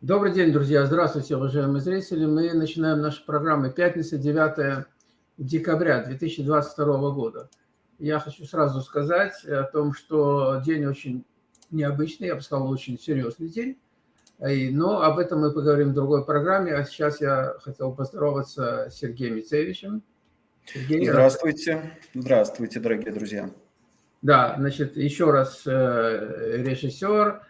Добрый день, друзья. Здравствуйте, уважаемые зрители. Мы начинаем нашу программу пятница, 9 декабря 2022 года. Я хочу сразу сказать о том, что день очень необычный, я бы сказал, очень серьезный день. Но об этом мы поговорим в другой программе. А сейчас я хотел поздороваться с Сергеем Мицевичем. Сергей, Здравствуйте. Здравствуйте, дорогие друзья. Да, значит, еще раз э, режиссер, э,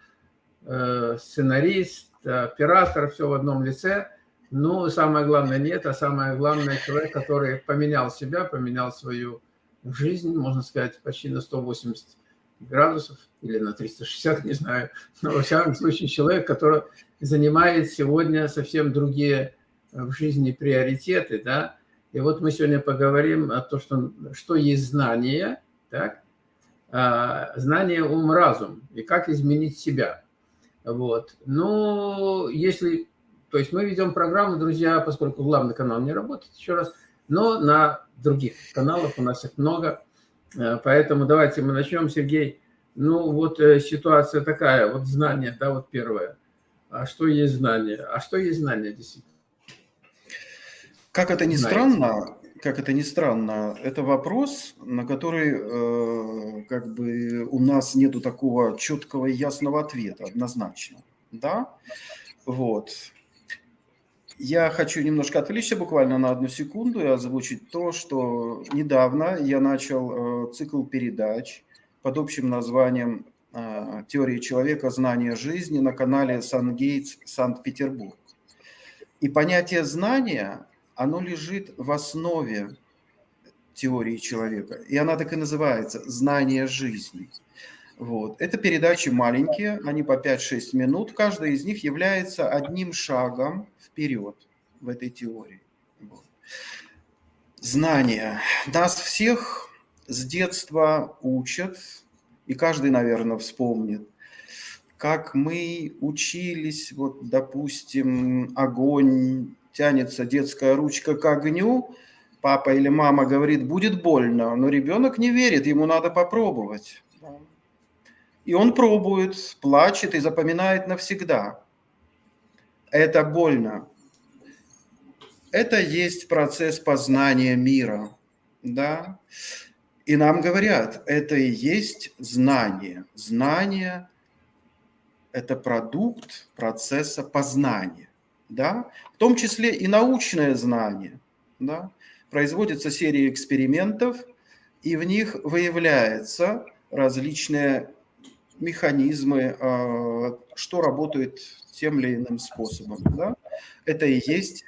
сценарист, оператор, все в одном лице. Ну, самое главное нет, а самое главное человек, который поменял себя, поменял свою жизнь, можно сказать, почти на 180 градусов или на 360, не знаю. Но, во всяком случае, человек, который занимает сегодня совсем другие в жизни приоритеты, да. И вот мы сегодня поговорим о том, что, что есть знание, так, а, знание, ум, разум, и как изменить себя. Вот. Ну, если... То есть мы ведем программу, друзья, поскольку главный канал не работает, еще раз, но на других каналах у нас их много. Э, поэтому давайте мы начнем, Сергей. Ну, вот э, ситуация такая, вот знание, да, вот первое. А что есть знание? А что есть знание, действительно? Как это ни Знаете. странно, как это ни странно, это вопрос, на который э, как бы у нас нету такого четкого и ясного ответа однозначно. Да? Вот. Я хочу немножко отвлечься буквально на одну секунду и озвучить то, что недавно я начал э, цикл передач под общим названием э, «Теория человека. Знание жизни» на канале «Сангейтс. Санкт-Петербург». И понятие знания оно лежит в основе теории человека. И она так и называется «Знание жизни». Вот. Это передачи маленькие, они по 5-6 минут. Каждая из них является одним шагом вперед в этой теории. Вот. Знания. Нас всех с детства учат, и каждый, наверное, вспомнит, как мы учились, вот, допустим, огонь тянется детская ручка к огню, папа или мама говорит, будет больно, но ребенок не верит, ему надо попробовать. И он пробует, плачет и запоминает навсегда. Это больно. Это есть процесс познания мира. Да? И нам говорят, это и есть знание. Знание – это продукт процесса познания да, в том числе и научное знание. Да. Производится серия экспериментов, и в них выявляются различные механизмы, а, что работает тем или иным способом. Да. Это и есть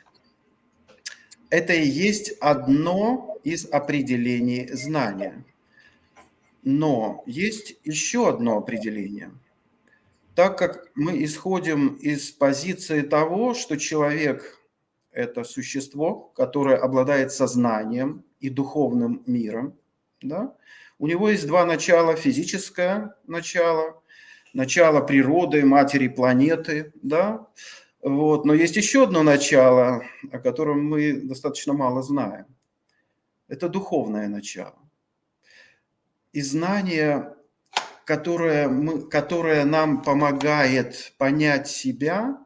это и есть одно из определений знания. Но есть еще одно определение – так как мы исходим из позиции того, что человек – это существо, которое обладает сознанием и духовным миром, да? у него есть два начала – физическое начало, начало природы, матери планеты, да? вот. но есть еще одно начало, о котором мы достаточно мало знаем. Это духовное начало. И знание которая, мы, которая нам помогает понять себя,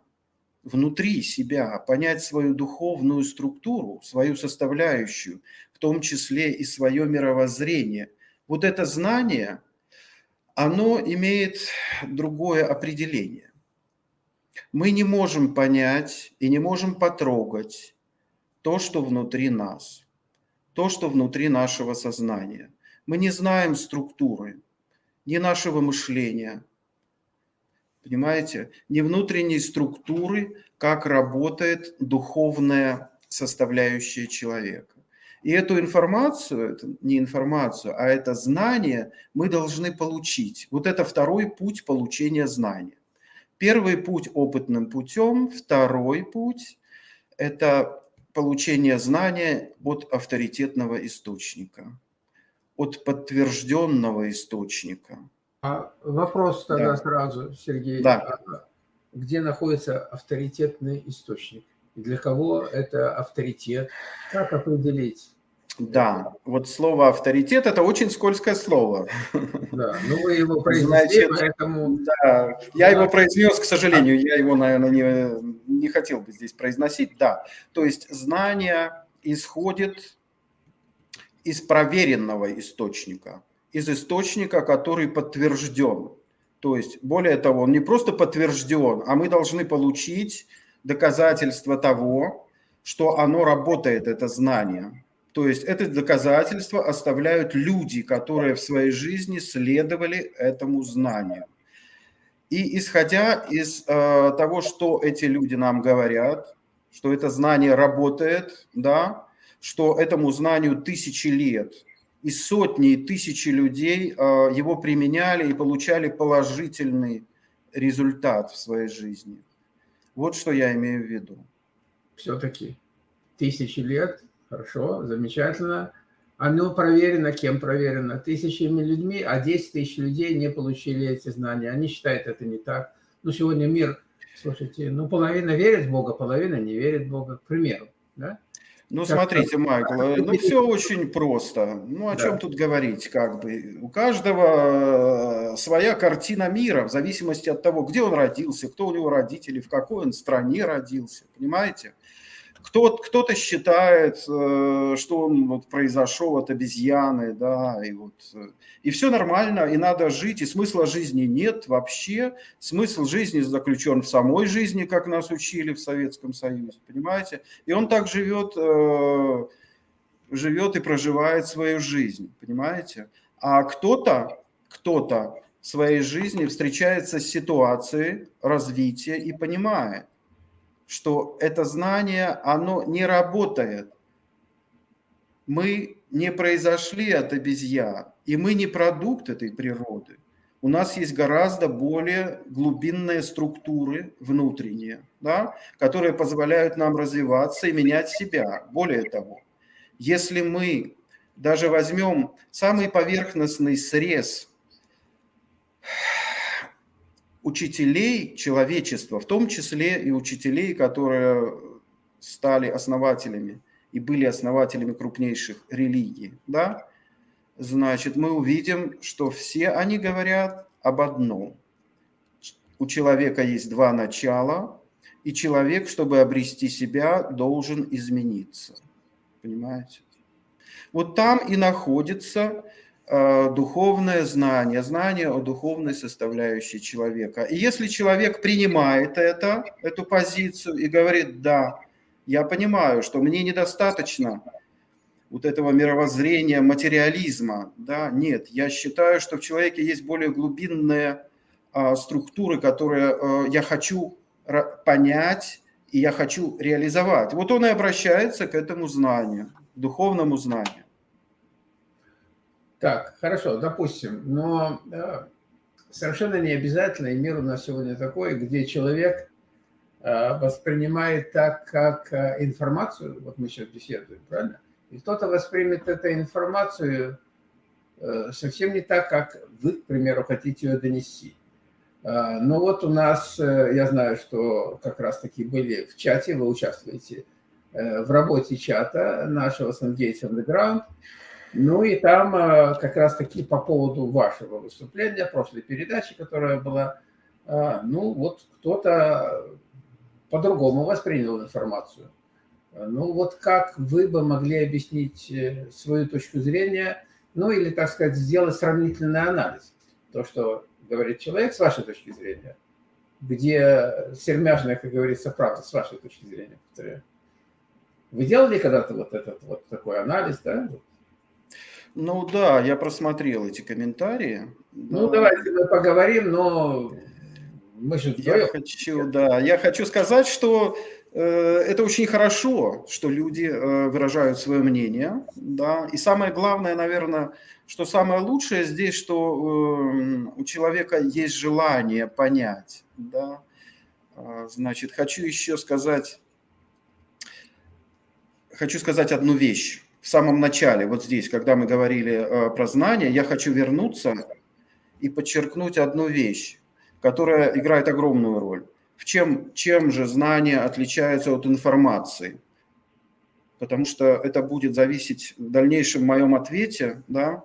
внутри себя, понять свою духовную структуру, свою составляющую, в том числе и свое мировоззрение. Вот это знание, оно имеет другое определение. Мы не можем понять и не можем потрогать то, что внутри нас, то, что внутри нашего сознания. Мы не знаем структуры, ни нашего мышления, понимаете, ни внутренней структуры, как работает духовная составляющая человека. И эту информацию, это не информацию, а это знание мы должны получить. Вот это второй путь получения знания. Первый путь опытным путем, второй путь – это получение знания от авторитетного источника от подтвержденного источника. А вопрос тогда да. сразу, Сергей. Да. А где находится авторитетный источник? И для кого это авторитет? Как определить? Да, вот слово авторитет – это очень скользкое слово. Да, ну вы его произнесли, Значит, поэтому... Да, я его произнес, к сожалению, я его, наверное, не, не хотел бы здесь произносить, да. То есть знание исходит из проверенного источника, из источника, который подтвержден. То есть, более того, он не просто подтвержден, а мы должны получить доказательство того, что оно работает, это знание. То есть это доказательство оставляют люди, которые в своей жизни следовали этому знанию. И исходя из э, того, что эти люди нам говорят, что это знание работает, да, что этому знанию тысячи лет, и сотни, и тысячи людей э, его применяли и получали положительный результат в своей жизни. Вот что я имею в виду. Все-таки тысячи лет, хорошо, замечательно. Оно проверено, кем проверено? Тысячами людьми, а 10 тысяч людей не получили эти знания. Они считают это не так. Ну, сегодня мир, слушайте, ну, половина верит в Бога, половина не верит в Бога, к примеру, да? Ну, смотрите, Майкл, э, ну, все очень просто. Ну, о чем да. тут говорить, как бы. У каждого э, своя картина мира, в зависимости от того, где он родился, кто у него родители, в какой он стране родился, понимаете? Кто, кто-то считает, э, что он вот произошел от обезьяны, да, и вот э, и все нормально, и надо жить, и смысла жизни нет вообще. Смысл жизни заключен в самой жизни, как нас учили в Советском Союзе, понимаете? И он так живет, э, живет и проживает свою жизнь, понимаете? А кто-то, кто-то своей жизни встречается с ситуацией развития и понимает, что это знание, оно не работает. Мы не произошли от обезьян, и мы не продукт этой природы. У нас есть гораздо более глубинные структуры внутренние, да, которые позволяют нам развиваться и менять себя. Более того, если мы даже возьмем самый поверхностный срез учителей человечества, в том числе и учителей, которые стали основателями и были основателями крупнейших религий, да, значит, мы увидим, что все они говорят об одном. У человека есть два начала, и человек, чтобы обрести себя, должен измениться. Понимаете? Вот там и находится духовное знание, знание о духовной составляющей человека. И если человек принимает это, эту позицию и говорит, да, я понимаю, что мне недостаточно вот этого мировоззрения, материализма, да, нет, я считаю, что в человеке есть более глубинные а, структуры, которые а, я хочу понять и я хочу реализовать. Вот он и обращается к этому знанию, духовному знанию. Так, хорошо, допустим, но совершенно не обязательно, и мир у нас сегодня такой, где человек э, воспринимает так, как э, информацию, вот мы сейчас беседуем, правильно? И кто-то воспримет эту информацию э, совсем не так, как вы, к примеру, хотите ее донести. Но вот у нас, я знаю, что как раз-таки были в чате, вы участвуете в работе чата нашего Sungates Underground, ну и там э, как раз-таки по поводу вашего выступления, прошлой передачи, которая была, э, ну вот кто-то по-другому воспринял информацию. Ну вот как вы бы могли объяснить э, свою точку зрения, ну или, так сказать, сделать сравнительный анализ. То, что говорит человек с вашей точки зрения, где сермяжная, как говорится, правда с вашей точки зрения. Вы делали когда-то вот этот вот такой анализ, да? Ну да, я просмотрел эти комментарии. Ну, да. давайте мы поговорим, но мы же Я хочу, да, я хочу сказать, что э, это очень хорошо, что люди э, выражают свое мнение, да, и самое главное, наверное, что самое лучшее здесь, что э, у человека есть желание понять, да, а, значит, хочу еще сказать, хочу сказать одну вещь в самом начале, вот здесь, когда мы говорили э, про знания, я хочу вернуться и подчеркнуть одну вещь, которая играет огромную роль. В чем, чем же знания отличаются от информации? Потому что это будет зависеть в дальнейшем моем ответе, да,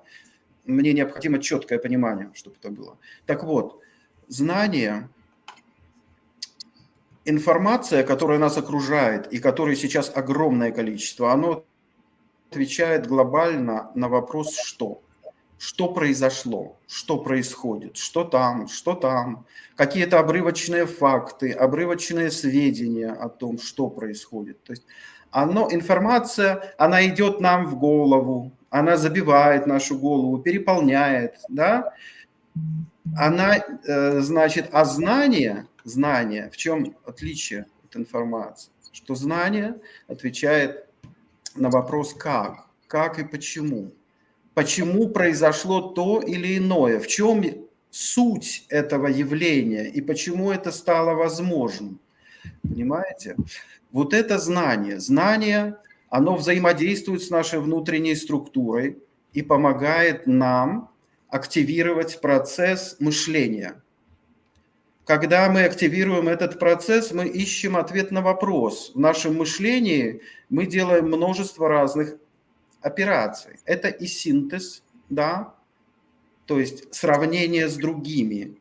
мне необходимо четкое понимание, чтобы это было. Так вот, знание, информация, которая нас окружает и которой сейчас огромное количество, оно отвечает глобально на вопрос «что?». Что произошло, что происходит, что там, что там, какие-то обрывочные факты, обрывочные сведения о том, что происходит. То есть оно, информация, она идет нам в голову, она забивает нашу голову, переполняет, да, она, э, значит, а знание, знание, в чем отличие от информации? Что знание отвечает на вопрос «как?», «как и почему?», почему произошло то или иное, в чем суть этого явления и почему это стало возможным. Понимаете? Вот это знание. Знание, оно взаимодействует с нашей внутренней структурой и помогает нам активировать процесс мышления. Когда мы активируем этот процесс, мы ищем ответ на вопрос. В нашем мышлении мы делаем множество разных операций. Это и синтез, да, то есть сравнение с другими,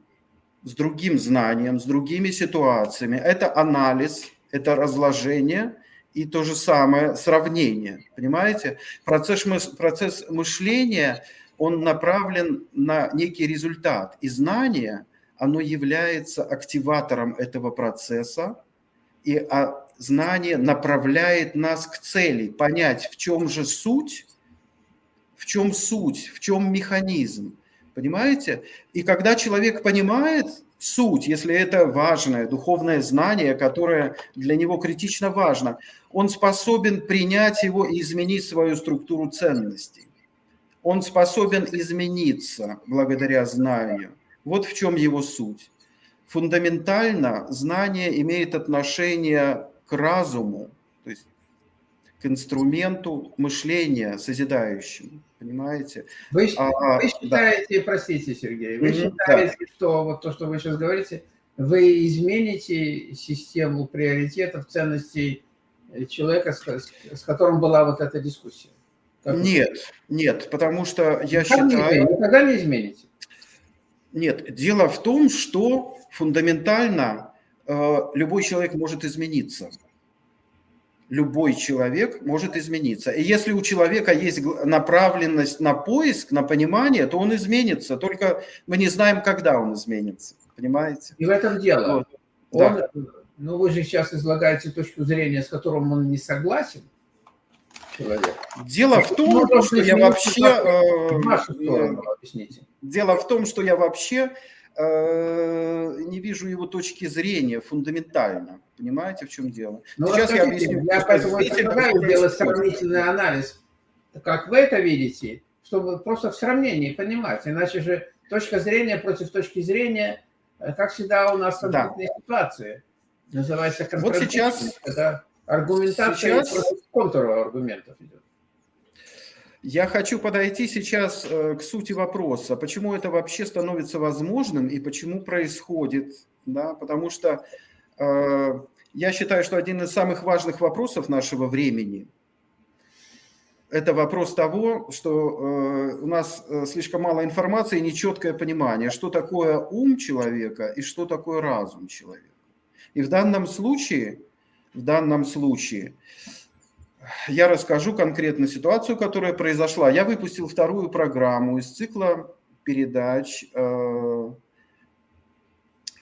с другим знанием, с другими ситуациями. Это анализ, это разложение и то же самое сравнение. Понимаете? Процесс, процесс мышления, он направлен на некий результат. И знание, оно является активатором этого процесса, и а знание направляет нас к цели, понять, в чем же суть, в чем суть, в чем механизм. Понимаете? И когда человек понимает суть, если это важное духовное знание, которое для него критично важно, он способен принять его и изменить свою структуру ценностей. Он способен измениться благодаря знанию. Вот в чем его суть. Фундаментально знание имеет отношение к разуму, то есть к инструменту мышления созидающему. Понимаете? Вы, а, вы считаете, да. простите, Сергей, вы считаете, да. что вот то, что вы сейчас говорите, вы измените систему приоритетов, ценностей человека, с, с которым была вот эта дискуссия? Как нет, нет, потому что я Никогда считаю... Не никогда не измените? Нет, дело в том, что фундаментально э, любой человек может измениться любой человек может измениться. И если у человека есть направленность на поиск, на понимание, то он изменится. Только мы не знаем, когда он изменится. Понимаете? И в этом дело. Вот. Он, да. Ну, вы же сейчас излагаете точку зрения, с которым он не согласен. Человек. Дело в том, что я вообще... Э, вашу сторону, объясните. Дело в том, что я вообще Э, не вижу его точки зрения фундаментально. Понимаете, в чем дело? Ну, Сейчас я объясню. Я поэтому предлагаю делать сравнительный анализ, как вы это видите, чтобы просто в сравнении понимать. Иначе же точка зрения против точки зрения, э, как всегда у нас конфликтные да. ситуации. Называется Вот сейчас... Это аргументация сейчас... против контраргументов идет. Я хочу подойти сейчас э, к сути вопроса, почему это вообще становится возможным и почему происходит. Да? Потому что э, я считаю, что один из самых важных вопросов нашего времени – это вопрос того, что э, у нас э, слишком мало информации и нечеткое понимание, что такое ум человека и что такое разум человека. И в данном случае, в данном случае я расскажу конкретно ситуацию, которая произошла. Я выпустил вторую программу из цикла передач э,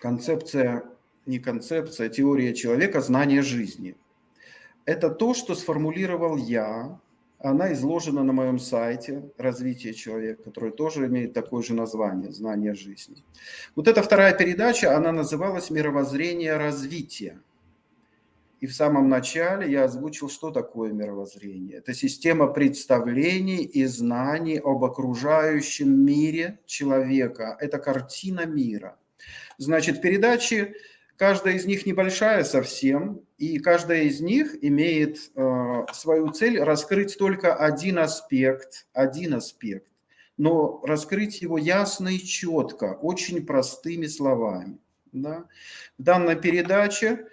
«Концепция, не концепция, теория человека, знание жизни». Это то, что сформулировал я. Она изложена на моем сайте «Развитие человека», который тоже имеет такое же название «Знание жизни». Вот эта вторая передача, она называлась «Мировоззрение развития». И в самом начале я озвучил, что такое мировоззрение. Это система представлений и знаний об окружающем мире человека. Это картина мира. Значит, передачи, каждая из них небольшая совсем, и каждая из них имеет э, свою цель раскрыть только один аспект, один аспект, но раскрыть его ясно и четко, очень простыми словами. Да? В данной передаче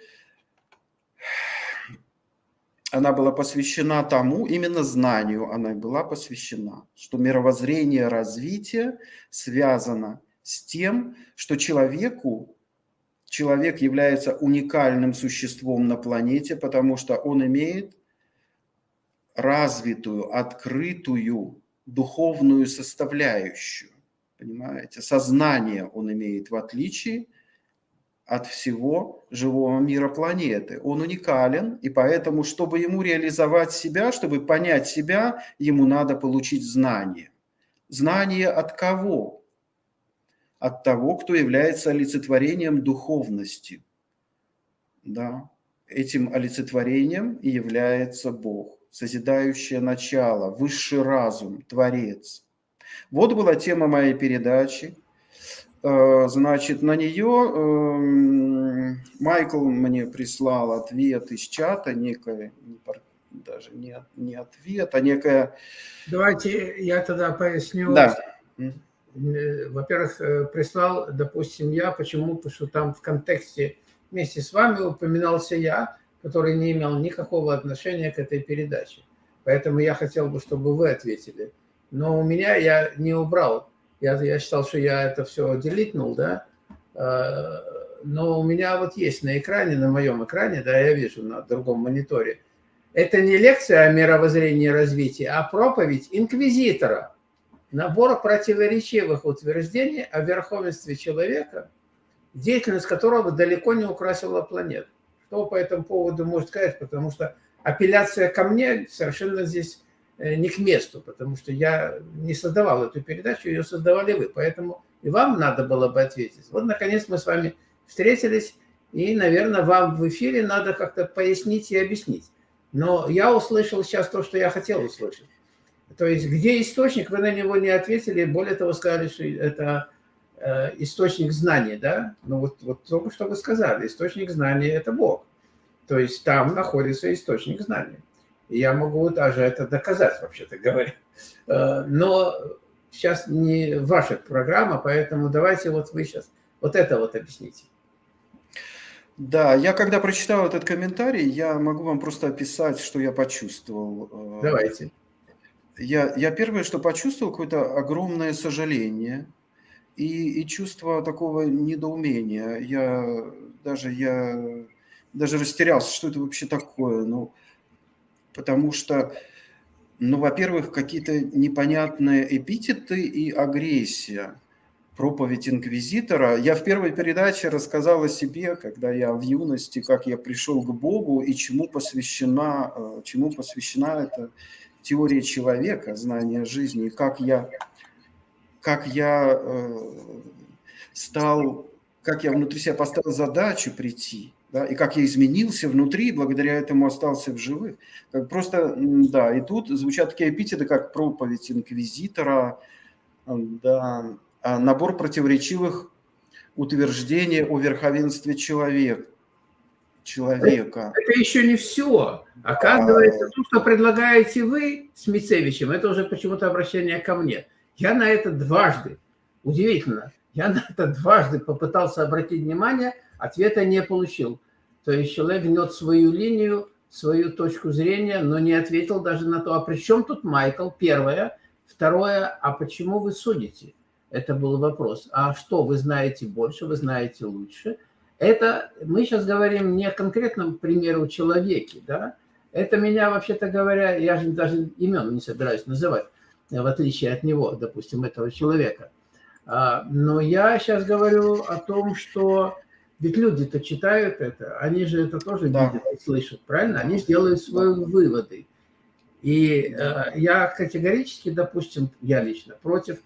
она была посвящена тому, именно знанию она была посвящена, что мировоззрение развития связано с тем, что человеку, человек является уникальным существом на планете, потому что он имеет развитую, открытую духовную составляющую. Понимаете? Сознание он имеет в отличие от всего живого мира планеты. Он уникален, и поэтому, чтобы ему реализовать себя, чтобы понять себя, ему надо получить знание. Знание от кого? От того, кто является олицетворением духовности. Да. Этим олицетворением и является Бог, созидающее начало, высший разум, Творец. Вот была тема моей передачи. Э, значит, на нее эм, Майкл мне прислал ответ из чата, некое, даже не, не ответ, а некая... Давайте я тогда поясню. Да. Э, во-первых, э, прислал, допустим, я, почему, потому что там в контексте вместе с вами упоминался я, который не имел никакого отношения к этой передаче. Поэтому я хотел бы, чтобы вы ответили. Но у меня я не убрал я, я считал, что я это все делитнул, да, э, но у меня вот есть на экране, на моем экране, да, я вижу на другом мониторе, это не лекция о мировоззрении и развитии, а проповедь инквизитора, набор противоречивых утверждений о верховенстве человека, деятельность которого далеко не украсила планету. Что по этому поводу может сказать, потому что апелляция ко мне совершенно здесь не к месту, потому что я не создавал эту передачу, ее создавали вы. Поэтому и вам надо было бы ответить. Вот, наконец, мы с вами встретились, и, наверное, вам в эфире надо как-то пояснить и объяснить. Но я услышал сейчас то, что я хотел услышать. То есть, где источник, вы на него не ответили, более того, сказали, что это э, источник знаний, да? Ну, вот, вот только что вы сказали, источник знаний – это Бог. То есть, там находится источник знаний. Я могу даже это доказать, вообще-то говоря. Э, но сейчас не ваша программа, поэтому давайте вот вы сейчас вот это вот объясните. Да, я когда прочитал этот комментарий, я могу вам просто описать, что я почувствовал. Э, давайте. Я, я первое, что почувствовал, какое-то огромное сожаление и, и чувство такого недоумения. Я даже, я даже растерялся, что это вообще такое. Ну, потому что, ну, во-первых, какие-то непонятные эпитеты и агрессия. Проповедь инквизитора. Я в первой передаче рассказал о себе, когда я в юности, как я пришел к Богу и чему посвящена, э, чему посвящена эта теория человека, знание жизни, и как я, как я э, стал, как я внутри себя поставил задачу прийти да, и как я изменился внутри, благодаря этому остался в живых. Как просто, да, и тут звучат такие эпитеты, как проповедь инквизитора, да, а набор противоречивых утверждений о верховенстве человека. человека. Это, это еще не все. Оказывается, а... то, что предлагаете вы с Мицевичем, это уже почему-то обращение ко мне. Я на это дважды, удивительно, я на это дважды попытался обратить внимание, ответа не получил. То есть человек гнет свою линию, свою точку зрения, но не ответил даже на то, а при чем тут Майкл, первое. Второе, а почему вы судите? Это был вопрос. А что, вы знаете больше, вы знаете лучше? Это мы сейчас говорим не о конкретном примеру человеке, да? Это меня, вообще-то говоря, я же даже имен не собираюсь называть, в отличие от него, допустим, этого человека. А, но я сейчас говорю о том, что ведь люди-то читают это, они же это тоже да. видят и слышат, правильно? Они сделают свои выводы. И э, я категорически, допустим, я лично против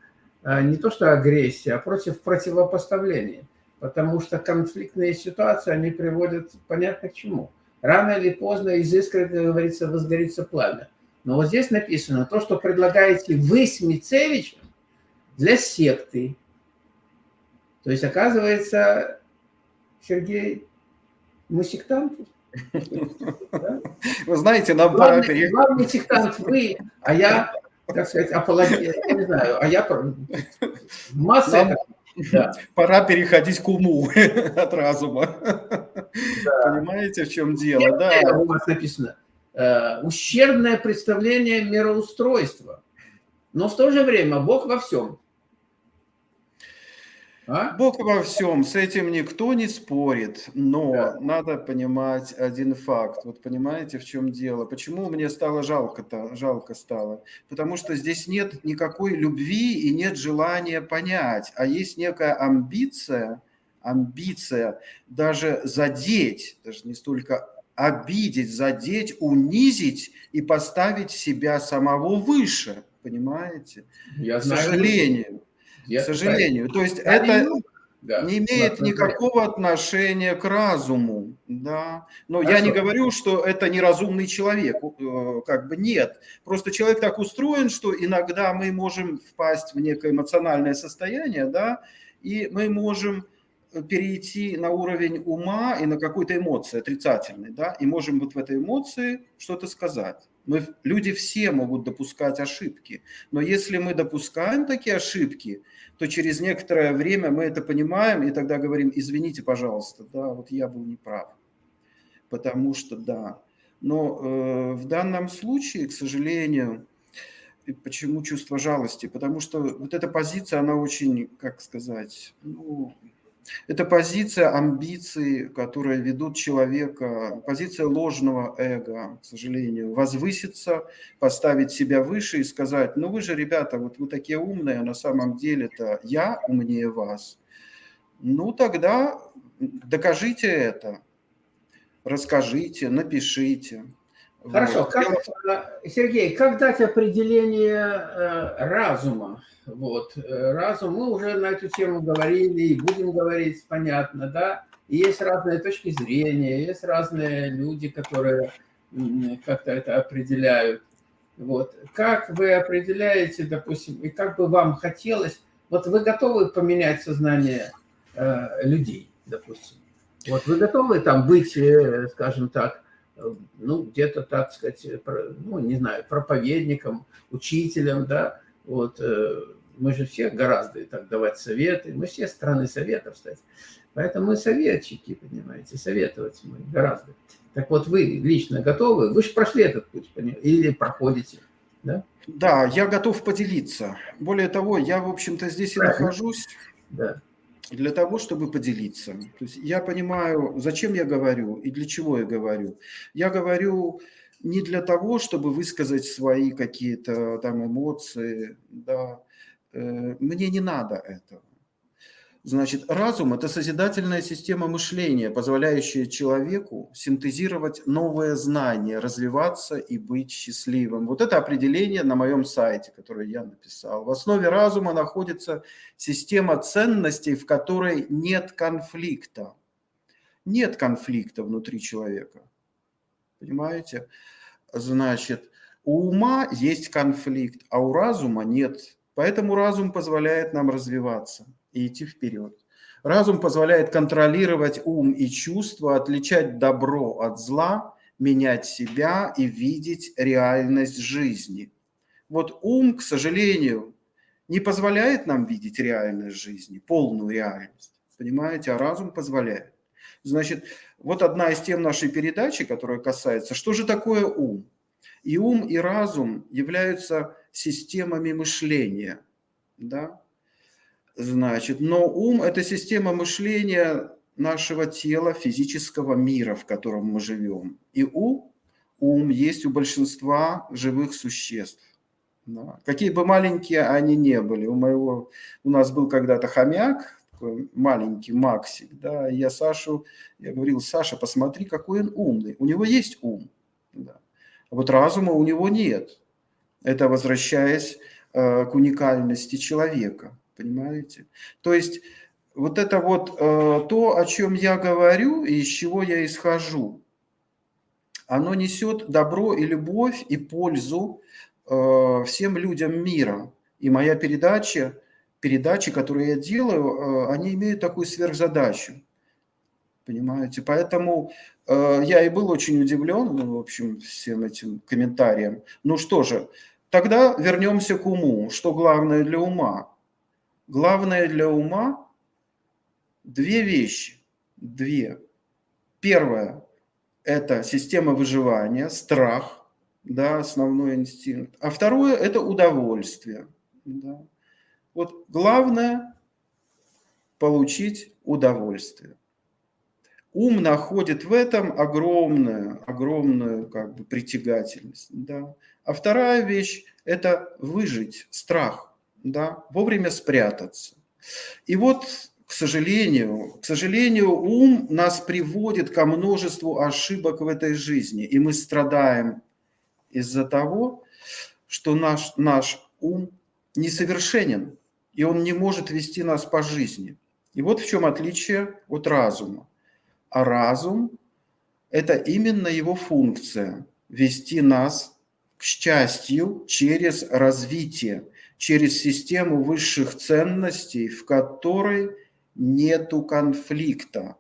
э, не то что агрессии, а против противопоставления. Потому что конфликтные ситуации, они приводят понятно к чему. Рано или поздно из искры, как говорится, возгорится пламя. Но вот здесь написано, то, что предлагаете вы с Мицевичем для секты. То есть, оказывается, Сергей, мы сектанты? Вы знаете, нам пора. Главный сектант вы, а я, так сказать, апологет, не знаю, а я масса... Да. Пора переходить к уму от разума. Да. Понимаете, в чем дело? Да. У вас написано, э, ущербное представление мироустройства. Но в то же время Бог во всем. А? Бог во всем, с этим никто не спорит, но да. надо понимать один факт. Вот понимаете, в чем дело? Почему мне стало жалко-то, жалко стало? Потому что здесь нет никакой любви и нет желания понять, а есть некая амбиция, амбиция даже задеть, даже не столько обидеть, задеть, унизить и поставить себя самого выше, понимаете? Я К сожалению. Я, к сожалению. То есть это да, не имеет никакого отношения к разуму. Да? Но Хорошо. я не говорю, что это неразумный человек. Э, как бы нет. Просто человек так устроен, что иногда мы можем впасть в некое эмоциональное состояние, да, и мы можем перейти на уровень ума и на какую-то эмоцию отрицательной, да, и можем вот в этой эмоции что-то сказать. Мы, люди все могут допускать ошибки, но если мы допускаем такие ошибки, то через некоторое время мы это понимаем и тогда говорим, извините, пожалуйста, да, вот я был неправ. Потому что, да. Но э, в данном случае, к сожалению, почему чувство жалости? Потому что вот эта позиция, она очень, как сказать, ну, это позиция амбиций, которые ведут человека, позиция ложного эго, к сожалению, возвыситься, поставить себя выше и сказать, ну вы же, ребята, вот вы такие умные, а на самом деле-то я умнее вас. Ну тогда докажите это, расскажите, напишите. Хорошо. Вот. Как, э, Сергей, как дать определение э, разума? Вот. Э, разум, мы уже на эту тему говорили и будем говорить, понятно, да? И есть разные точки зрения, есть разные люди, которые как-то это определяют. Вот. Как вы определяете, допустим, и как бы вам хотелось, вот вы готовы поменять сознание э, людей, допустим? Вот вы готовы там быть, э, скажем так, ну, где-то, так сказать, ну, не знаю, проповедником, учителем, да, вот, мы же все гораздо так давать советы, мы все страны советов, кстати. Поэтому мы советчики, понимаете, советовать мы гораздо. Так вот, вы лично готовы? Вы же прошли этот путь, или проходите, да? Да, я готов поделиться. Более того, я, в общем-то, здесь и нахожусь да. Для того, чтобы поделиться. То есть я понимаю, зачем я говорю и для чего я говорю. Я говорю не для того, чтобы высказать свои какие-то там эмоции, да, Э, мне не надо этого. Значит, разум – это созидательная система мышления, позволяющая человеку синтезировать новые знания, развиваться и быть счастливым. Вот это определение на моем сайте, которое я написал. В основе разума находится система ценностей, в которой нет конфликта. Нет конфликта внутри человека. Понимаете? Значит, у ума есть конфликт, а у разума нет Поэтому разум позволяет нам развиваться и идти вперед. Разум позволяет контролировать ум и чувства, отличать добро от зла, менять себя и видеть реальность жизни. Вот ум, к сожалению, не позволяет нам видеть реальность жизни, полную реальность. Понимаете, а разум позволяет. Значит, вот одна из тем нашей передачи, которая касается, что же такое ум? И ум, и разум являются системами мышления. Да? Значит, но ум – это система мышления нашего тела, физического мира, в котором мы живем. И ум, ум есть у большинства живых существ. Да. Какие бы маленькие они не были. У, моего, у нас был когда-то хомяк, такой маленький Максик, да, я Сашу, я говорил, Саша, посмотри, какой он умный. У него есть ум, да. а вот разума у него нет. Это возвращаясь э, к уникальности человека, понимаете? То есть вот это вот э, то, о чем я говорю и из чего я исхожу, оно несет добро и любовь и пользу э, всем людям мира. И моя передача, передачи, которые я делаю, они имеют такую сверхзадачу. Понимаете? Поэтому э, я и был очень удивлен, ну, в общем, всем этим комментариям. Ну что же, тогда вернемся к уму. Что главное для ума? Главное для ума две вещи. Две. Первое. – это система выживания, страх, да, основной инстинкт. А второе – это удовольствие. Да. Вот главное – получить удовольствие. Ум находит в этом огромную, огромную как бы притягательность. Да. А вторая вещь – это выжить, страх, да, вовремя спрятаться. И вот, к сожалению, к сожалению, ум нас приводит ко множеству ошибок в этой жизни, и мы страдаем из-за того, что наш, наш ум несовершенен, и он не может вести нас по жизни. И вот в чем отличие от разума. А разум – это именно его функция – вести нас к счастью через развитие, через систему высших ценностей, в которой нету конфликта.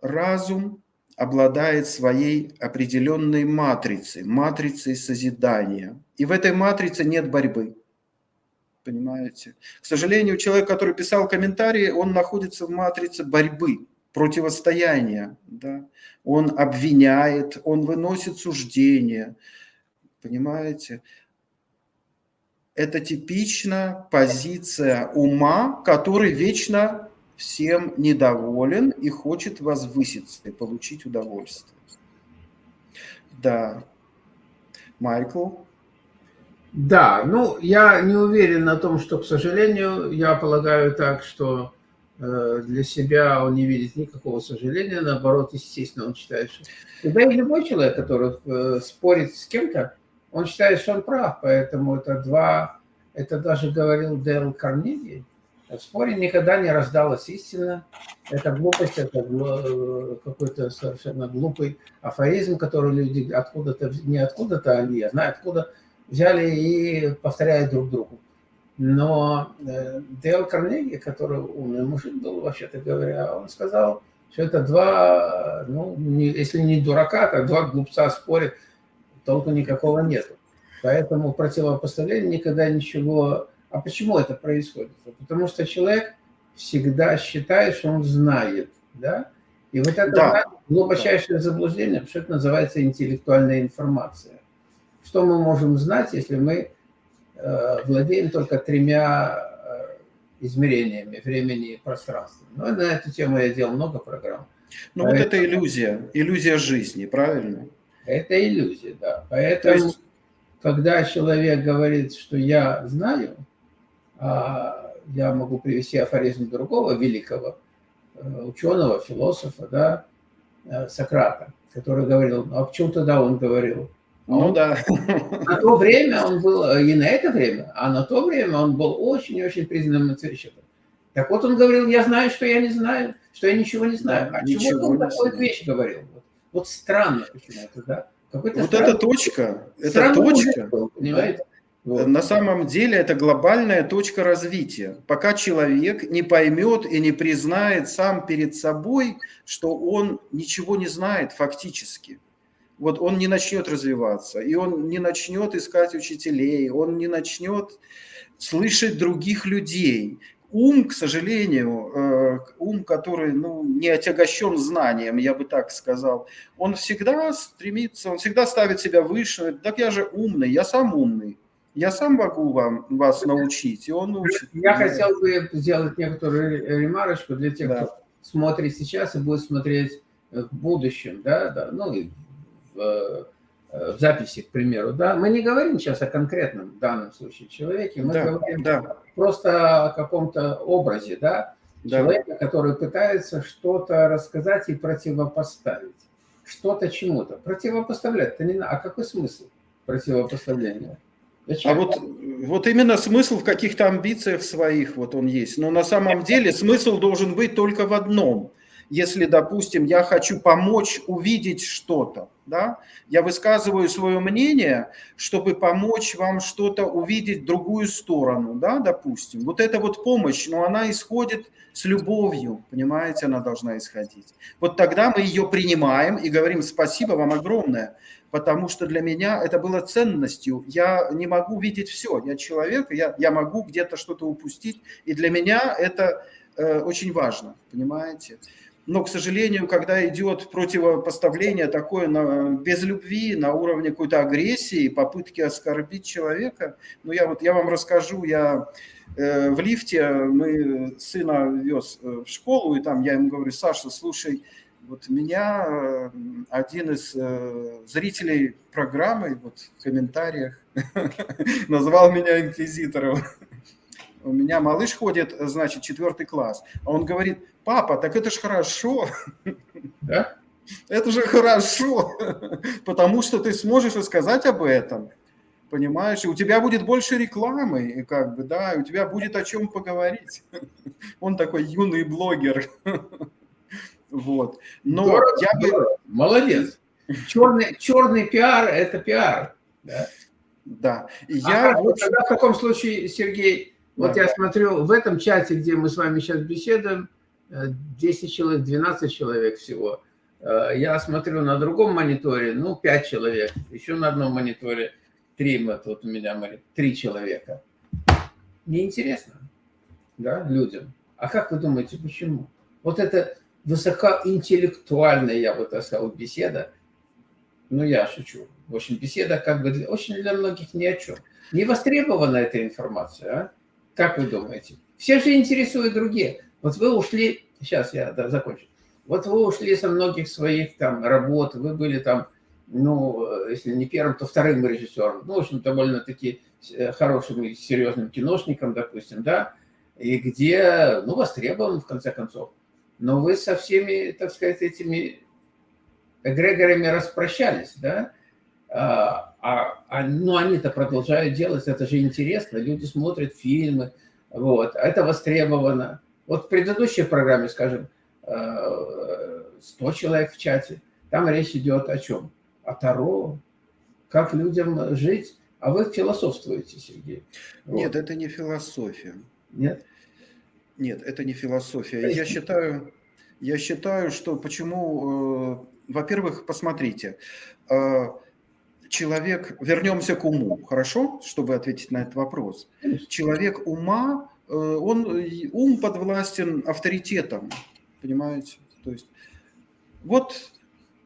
Разум обладает своей определенной матрицей, матрицей созидания. И в этой матрице нет борьбы. Понимаете? К сожалению, человек, который писал комментарии, он находится в матрице борьбы, противостояния. Да? Он обвиняет, он выносит суждения. Понимаете? Это типичная позиция ума, который вечно всем недоволен и хочет возвыситься и получить удовольствие. Да. Майкл? Да, ну, я не уверен на том, что, к сожалению, я полагаю так, что э, для себя он не видит никакого сожаления, наоборот, естественно, он считает, что... Да и любой человек, который э, спорит с кем-то, он считает, что он прав, поэтому это два... Это даже говорил Дэл Карнеги, в споре никогда не рождалась истина. Это глупость, это э, какой-то совершенно глупый афоризм, который люди откуда-то, не откуда-то, они, я знаю откуда, взяли и повторяют друг другу. Но э, Дейл Карнеги, который умный мужик был, вообще-то говоря, он сказал, что это два, ну, не, если не дурака, то два глупца спорят, толку никакого нету. Поэтому противопоставление никогда ничего а почему это происходит? Потому что человек всегда считает, что он знает, да? И вот это да. глубочайшее заблуждение, что это называется интеллектуальная информация. Что мы можем знать, если мы э, владеем только тремя э, измерениями времени и пространства? Ну, на эту тему я делал много программ. Ну, вот это иллюзия, иллюзия жизни, правильно? Это иллюзия, да. Поэтому, есть... когда человек говорит, что я знаю, а, я могу привести афоризм другого великого э, ученого, философа, да, э, Сократа, который говорил, ну, а почему тогда он говорил? А ну да. На то время он был, э, и на это время, а на то время он был очень-очень признанным ответчиком. Так вот он говорил, я знаю, что я не знаю, что я ничего не знаю. А ничего чего он такую вещь говорил? Вот, странно почему-то, да? Вот эта точка, это точка, был, понимаете? Вот. На самом деле это глобальная точка развития. Пока человек не поймет и не признает сам перед собой, что он ничего не знает фактически. Вот он не начнет развиваться, и он не начнет искать учителей, он не начнет слышать других людей. Ум, к сожалению, э, ум, который ну, не отягощен знанием, я бы так сказал, он всегда стремится, он всегда ставит себя выше. Так я же умный, я сам умный. Я сам могу вам, вас научить, и он учит. Я хотел бы сделать некоторую ремарочку для тех, да. кто смотрит сейчас и будет смотреть в будущем, да, да ну и в, э, в записи, к примеру, да. Мы не говорим сейчас о конкретном в данном случае человеке, мы да, говорим да. просто о каком-то образе, да, да, человека, который пытается что-то рассказать и противопоставить, что-то чему-то. Противопоставлять-то не надо. А какой смысл противопоставления? Зачем? А вот, вот именно смысл в каких-то амбициях своих вот он есть. Но на самом деле смысл должен быть только в одном. Если, допустим, я хочу помочь увидеть что-то, да, я высказываю свое мнение, чтобы помочь вам что-то увидеть другую сторону, да, допустим. Вот эта вот помощь, но она исходит с любовью, понимаете, она должна исходить. Вот тогда мы ее принимаем и говорим спасибо вам огромное потому что для меня это было ценностью. Я не могу видеть все, я человек, я, я могу где-то что-то упустить, и для меня это э, очень важно, понимаете? Но, к сожалению, когда идет противопоставление такое на, без любви, на уровне какой-то агрессии, попытки оскорбить человека, ну, я вот я вам расскажу, я э, в лифте, мы сына вез э, в школу, и там я ему говорю, Саша, слушай, вот меня э, один из э, зрителей программы вот в комментариях назвал меня инквизитором. У меня малыш ходит, значит, четвертый класс, а он говорит, папа, так это же хорошо. Да? Это же хорошо, потому что ты сможешь рассказать об этом, понимаешь, и у тебя будет больше рекламы, как бы, да, и у тебя будет о чем поговорить. Он такой юный блогер. Вот. Но Здорово, я бы... Молодец. Черный, черный пиар – это пиар. Да. Да. Я... А, вот тогда в таком случае, Сергей, да, вот я смотрю, в этом чате, где мы с вами сейчас беседуем, 10 э, человек, 12 человек всего. Э, я смотрю на другом мониторе, ну, 5 человек. Еще на одном мониторе 3, вот, вот у меня 3 человека. Неинтересно, да, людям. А как вы думаете, почему? Вот это высокоинтеллектуальная, я бы так сказал, беседа, ну, я шучу. В общем, беседа как бы для, очень для многих ни о чем. Не востребована эта информация, а? Как вы думаете? Все же интересуют другие. Вот вы ушли, сейчас я да, закончу. Вот вы ушли со многих своих там работ, вы были там, ну, если не первым, то вторым режиссером. Ну, в общем, довольно-таки э, хорошим и серьезным киношником, допустим, да, и где, ну, востребован, в конце концов. Но вы со всеми, так сказать, этими эгрегорами распрощались, да? А, а, а, ну, они-то продолжают делать, это же интересно, люди смотрят фильмы, вот, а это востребовано. Вот в предыдущей программе, скажем, 100 э, человек в чате, там речь идет о чем? О Таро, как людям жить, а вы философствуете, Сергей. Вот. Нет, это не философия. Нет? Нет, это не философия. Я считаю, я считаю, что почему, э, во-первых, посмотрите, э, человек, вернемся к уму, хорошо, чтобы ответить на этот вопрос. Человек ума, он, ум подвластен авторитетам, понимаете? То есть вот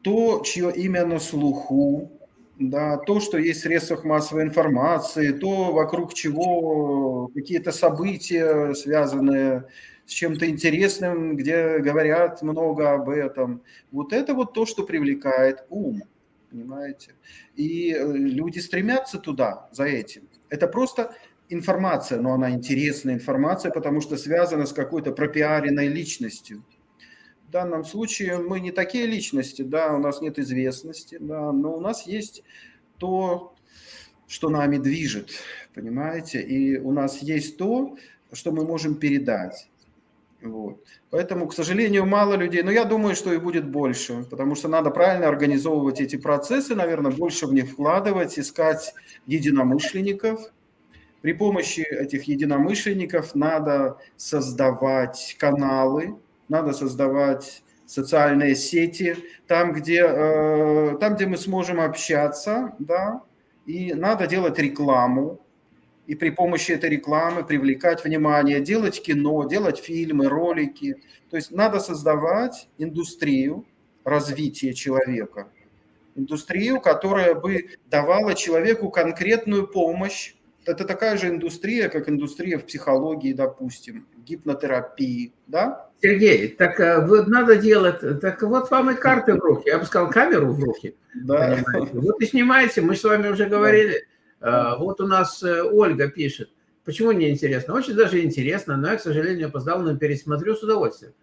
то, чье имя на слуху, да, то, что есть в средствах массовой информации, то, вокруг чего какие-то события, связанные с чем-то интересным, где говорят много об этом. Вот это вот то, что привлекает ум, понимаете? И э, люди стремятся туда, за этим. Это просто информация, но она интересная информация, потому что связана с какой-то пропиаренной личностью. В данном случае мы не такие личности, да, у нас нет известности, да, но у нас есть то, что нами движет, понимаете, и у нас есть то, что мы можем передать. Вот. Поэтому, к сожалению, мало людей, но я думаю, что и будет больше, потому что надо правильно организовывать эти процессы, наверное, больше в них вкладывать, искать единомышленников. При помощи этих единомышленников надо создавать каналы, надо создавать социальные сети, там, где, э, там, где мы сможем общаться, да, и надо делать рекламу, и при помощи этой рекламы привлекать внимание, делать кино, делать фильмы, ролики. То есть надо создавать индустрию развития человека, индустрию, которая бы давала человеку конкретную помощь это такая же индустрия, как индустрия в психологии, допустим, гипнотерапии, да? Сергей, так э, вот надо делать, так вот вам и карты в руки, я бы сказал, камеру в руки. Да. Вот и снимайте, мы с вами уже говорили. Да. Вот у нас э, Ольга пишет, почему не интересно? Очень даже интересно, но я, к сожалению, опоздал, но пересмотрю с удовольствием.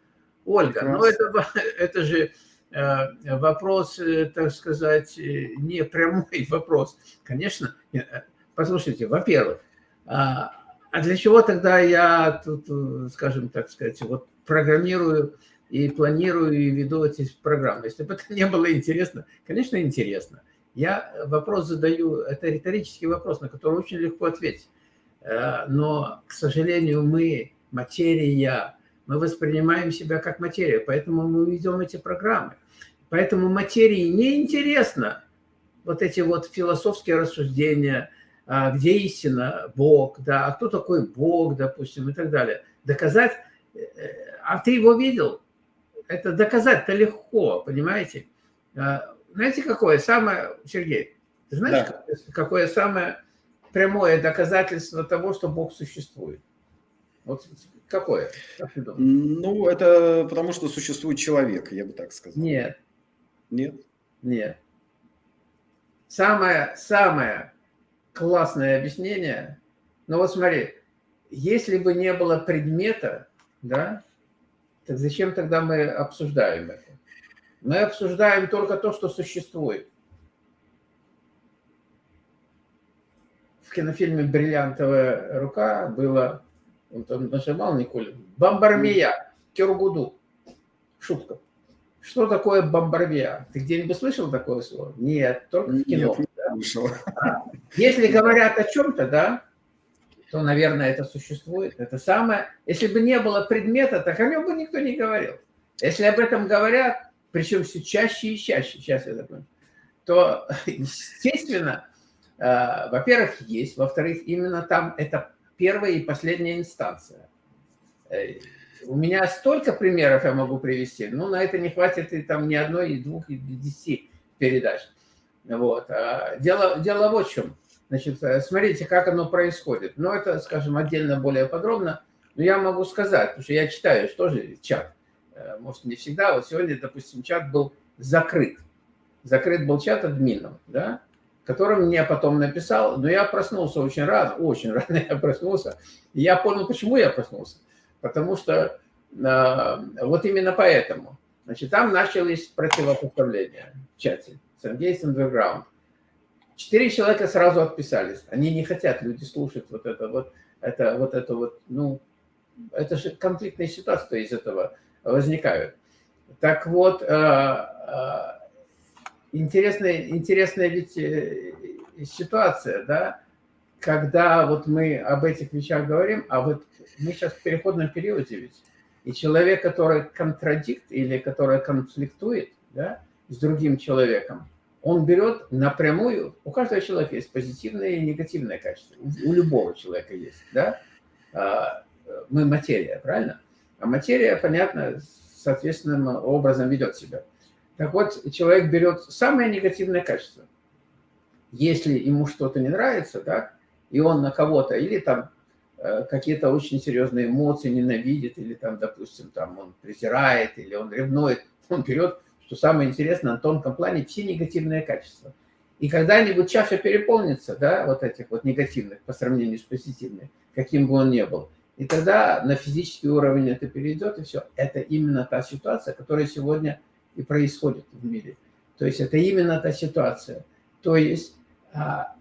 Ольга, ну это, это же э, вопрос, так сказать, не прямой вопрос. Конечно, Послушайте, во-первых, а, а для чего тогда я тут, э, скажем так сказать, вот программирую и планирую и веду эти программы? Если бы это не было интересно, конечно, интересно. Я вопрос задаю, это риторический вопрос, на который очень легко ответить. Э, но, к сожалению, мы, материя, мы воспринимаем себя как материя, поэтому мы ведем эти программы. Поэтому материи неинтересно вот эти вот философские рассуждения – где истина, Бог, да, а кто такой Бог, допустим, и так далее. Доказать, э, а ты его видел? это доказать-то легко, понимаете? А, знаете, какое самое, Сергей, ты знаешь, да. какое самое прямое доказательство того, что Бог существует? Вот какое? ну, это потому что существует человек, я бы так сказал. Нет. Нет? Нет. Самое, самое классное объяснение, ну вот смотри, если бы не было предмета, да, так зачем тогда мы обсуждаем это? Мы обсуждаем только то, что существует. В кинофильме «Бриллиантовая рука» было, он там нажимал, Николь, «Бомбармия», «Киргуду». Шутка. Что такое бомбармия? Ты где-нибудь слышал такое слово? Нет, только в кино. Нет, не слышал. Если говорят о чем-то, да, то, наверное, это существует. Это самое... Если бы не было предмета, так о нем бы никто не говорил. Если об этом говорят, причем все чаще и чаще, сейчас я закончу, то, естественно, э, во-первых, есть, во-вторых, именно там это первая и последняя инстанция. Э, у меня столько примеров я могу привести, но на это не хватит и там ни одной, и двух, и десяти передач. Вот. А дело, дело в чем. Значит, э, смотрите, как оно происходит. Но это, скажем, отдельно более подробно. Но я могу сказать, потому что я читаю что же чат. Э, может, не всегда. Вот сегодня, допустим, чат был закрыт. Закрыт был чат админом, да, которым мне потом написал. Но я проснулся очень рано, очень рано я проснулся. И я понял, почему я проснулся. Потому что э, вот именно поэтому. Значит, там начались противопоставления в чате. Сергей Underground. Четыре человека сразу отписались. Они не хотят, люди слушать вот это вот, это вот это вот, ну, это же конфликтные ситуации из этого возникают. Так вот, э, э, интересная, интересная ведь э, ситуация, да, когда вот мы об этих вещах говорим, а вот мы сейчас в переходном периоде ведь, и человек, который контрадикт или который конфликтует да, с другим человеком, он берет напрямую, у каждого человека есть позитивное и негативное качество, у любого человека есть, да? А, мы материя, правильно? А материя, понятно, соответственным образом ведет себя. Так вот, человек берет самое негативное качество. Если ему что-то не нравится, да, и он на кого-то, или там э, какие-то очень серьезные эмоции ненавидит, или там, допустим, там он презирает, или он ревнует, он берет что самое интересное, на тонком плане все негативные качества. И когда-нибудь чаша переполнится, да, вот этих вот негативных по сравнению с позитивными, каким бы он ни был. И тогда на физический уровень это перейдет, и все. Это именно та ситуация, которая сегодня и происходит в мире. То есть это именно та ситуация. То есть а,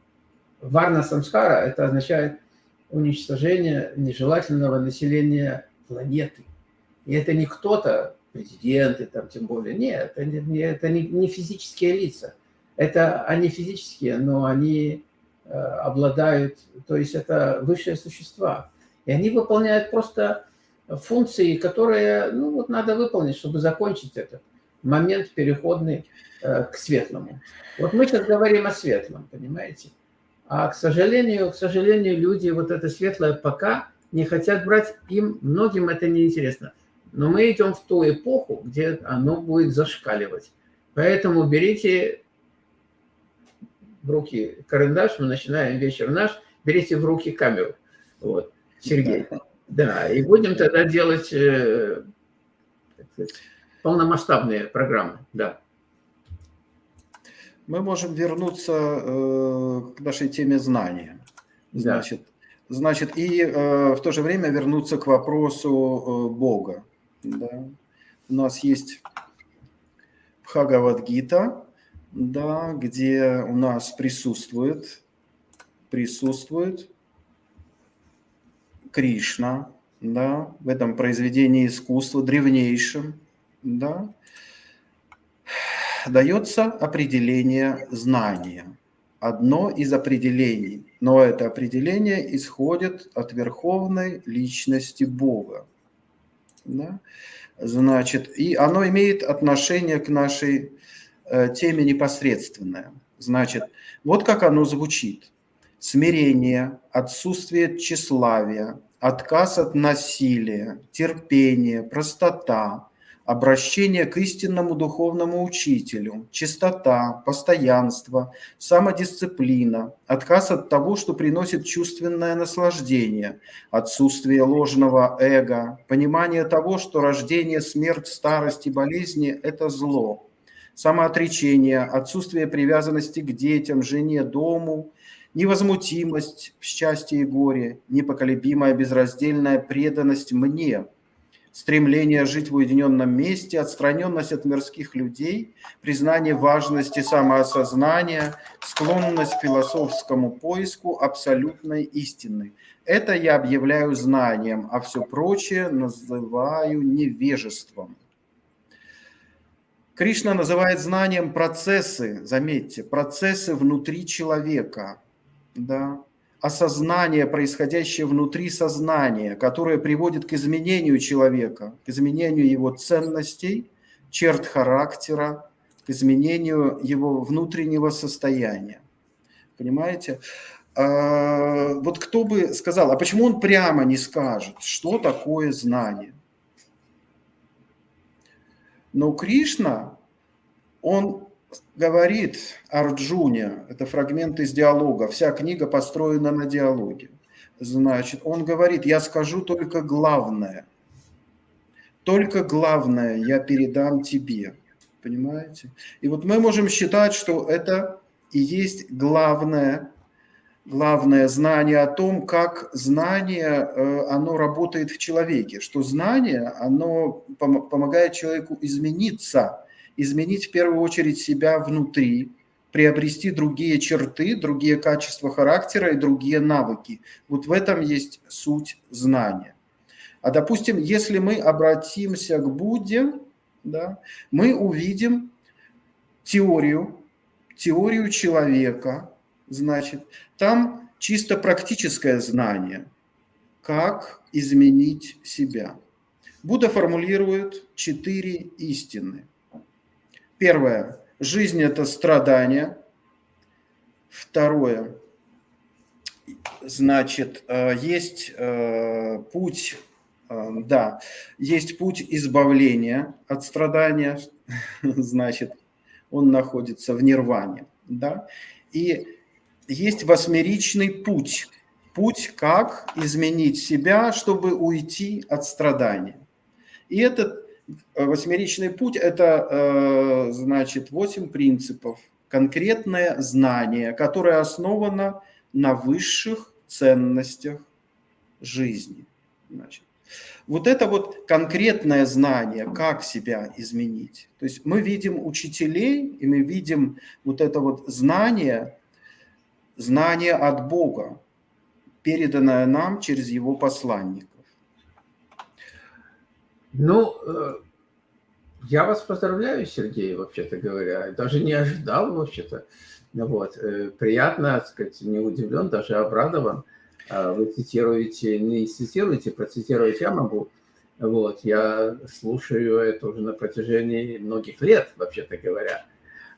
варна самскара – это означает уничтожение нежелательного населения планеты. И это не кто-то президенты, там, тем более. Нет, это не, это не, не физические лица. Это они физические, но они э, обладают, то есть это высшие существа. И они выполняют просто функции, которые, ну, вот надо выполнить, чтобы закончить этот момент переходный э, к светлому. Вот мы сейчас говорим о светлом, понимаете? А, к сожалению, к сожалению, люди вот это светлое пока не хотят брать, им многим это неинтересно. Но мы идем в ту эпоху, где оно будет зашкаливать. Поэтому берите в руки карандаш, мы начинаем вечер наш, берите в руки камеру. Вот, Сергей. Да, и будем тогда делать э, сказать, полномасштабные программы, да. Мы можем вернуться э, к нашей теме знания. Значит, да. значит и э, в то же время вернуться к вопросу э, Бога. Да. У нас есть Бхагавадгита, да, где у нас присутствует, присутствует Кришна, да, в этом произведении искусства, древнейшем, да, дается определение знания. Одно из определений, но это определение исходит от верховной личности Бога. Да? Значит, и оно имеет отношение к нашей э, теме непосредственное. Значит, вот как оно звучит. Смирение, отсутствие тщеславия, отказ от насилия, терпение, простота, обращение к истинному духовному учителю, чистота, постоянство, самодисциплина, отказ от того, что приносит чувственное наслаждение, отсутствие ложного эго, понимание того, что рождение, смерть, старость и болезни – это зло, самоотречение, отсутствие привязанности к детям, жене, дому, невозмутимость в счастье и горе, непоколебимая безраздельная преданность мне – стремление жить в уединенном месте, отстраненность от мирских людей, признание важности самоосознания, склонность к философскому поиску абсолютной истины. Это я объявляю знанием, а все прочее называю невежеством. Кришна называет знанием процессы, заметьте, процессы внутри человека, да, осознание, происходящее внутри сознания, которое приводит к изменению человека, к изменению его ценностей, черт характера, к изменению его внутреннего состояния. Понимаете? А, вот кто бы сказал, а почему он прямо не скажет, что такое знание? Но Кришна, он говорит Арджуне, это фрагмент из диалога, вся книга построена на диалоге. Значит, он говорит, я скажу только главное. Только главное я передам тебе. Понимаете? И вот мы можем считать, что это и есть главное, главное знание о том, как знание, э, оно работает в человеке. Что знание, оно помогает человеку измениться – изменить в первую очередь себя внутри, приобрести другие черты, другие качества характера и другие навыки. Вот в этом есть суть знания. А допустим, если мы обратимся к Будде, да, мы увидим теорию, теорию человека, значит, там чисто практическое знание, как изменить себя. Будда формулирует четыре истины – Первое. Жизнь – это страдание. Второе. Значит, э, есть э, путь, э, да, есть путь избавления от страдания. Значит, он находится в нирване. Да? И есть восьмеричный путь. Путь, как изменить себя, чтобы уйти от страдания. И этот Восьмеричный путь – это, э, значит, восемь принципов. Конкретное знание, которое основано на высших ценностях жизни. Значит, вот это вот конкретное знание, как себя изменить. То есть мы видим учителей, и мы видим вот это вот знание, знание от Бога, переданное нам через его посланников. Ну, э, я вас поздравляю, Сергей, вообще-то говоря. Даже не ожидал, вообще-то. Вот. Э, приятно, так сказать, не удивлен, даже обрадован. А вы цитируете, не цитируете, процитировать я могу. Вот. Я слушаю это уже на протяжении многих лет, вообще-то говоря,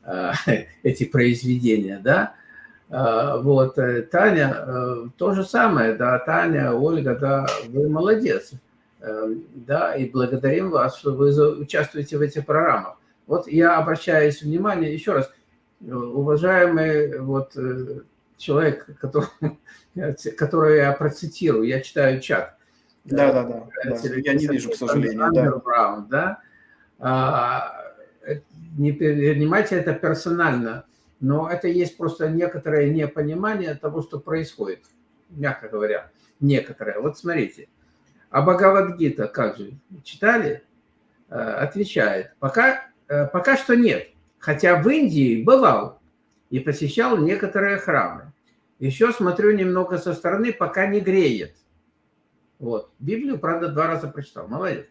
а, эти произведения, да. А, вот. Э, Таня, то же самое, да, Таня, Ольга, да, вы молодец. Эм, да, и благодарим вас, что вы участвуете в этих программах. Вот я обращаюсь внимание, еще раз, э, уважаемый вот э, человек, который, который я процитирую, я читаю чат. Да, да, да. да. Я не вижу, к сожалению. Да. Браун, да? А, не принимайте это персонально, но это есть просто некоторое непонимание того, что происходит, мягко говоря, некоторое. Вот смотрите, а Бхагавадгита как же? Читали? Э, отвечает, пока, э, пока что нет. Хотя в Индии бывал и посещал некоторые храмы. Еще смотрю немного со стороны, пока не греет. Вот. Библию, правда, два раза прочитал. Молодец.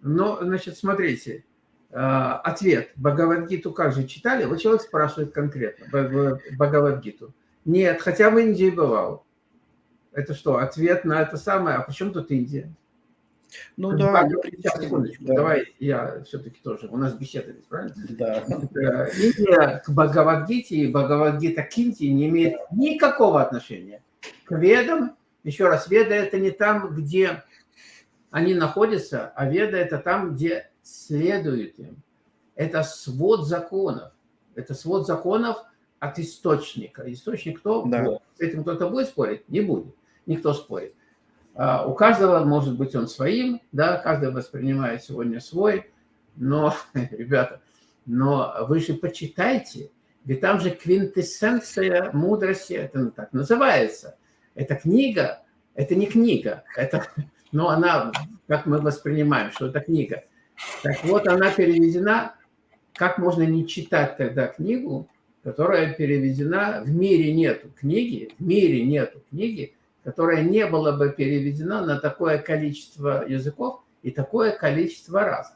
Но, значит, смотрите. Э, ответ. Бхагавадгиту как же читали? Вот человек спрашивает конкретно. Бхагавадгиту. Нет, хотя в Индии бывал. Это что, ответ на это самое? А почему тут Индия? Ну да. Сейчас, секундочку, да. давай я все-таки тоже. У нас беседа здесь, правильно? Да. Э, Индия к Бхагавадгите и Бхагавадгита к Индии не имеет никакого отношения. К ведам, еще раз, веда это не там, где они находятся, а веда это там, где следуют им. Это свод законов. Это свод законов от источника. Источник кто? Да. С этим кто-то будет спорить? Не будет. Никто спорит. А у каждого может быть он своим, да, каждый воспринимает сегодня свой, но, ребята, но вы же почитайте, ведь там же квинтэссенция мудрости, это так называется. Это книга, это не книга, это, но она, как мы воспринимаем, что это книга. Так вот, она переведена, как можно не читать тогда книгу, которая переведена, в мире нету книги, в мире нету книги, которая не была бы переведена на такое количество языков и такое количество раз.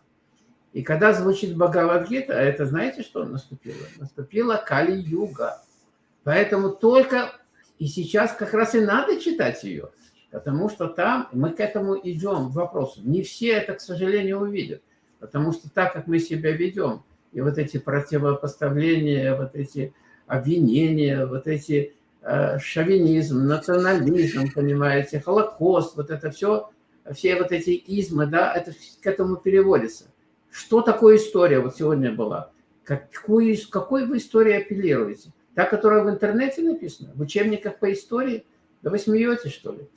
И когда звучит Бхагавадгита, это знаете, что наступило? Наступила Кали-юга. Поэтому только и сейчас как раз и надо читать ее, потому что там мы к этому идем, к вопросу. Не все это, к сожалению, увидят, потому что так, как мы себя ведем, и вот эти противопоставления, вот эти обвинения, вот эти шовинизм, национализм, понимаете, Холокост, вот это все, все вот эти измы, да, это к этому переводится. Что такое история вот сегодня была? Какую, какой вы истории апеллируете? Та, которая в интернете написана? В учебниках по истории? Да вы смеетесь, что ли?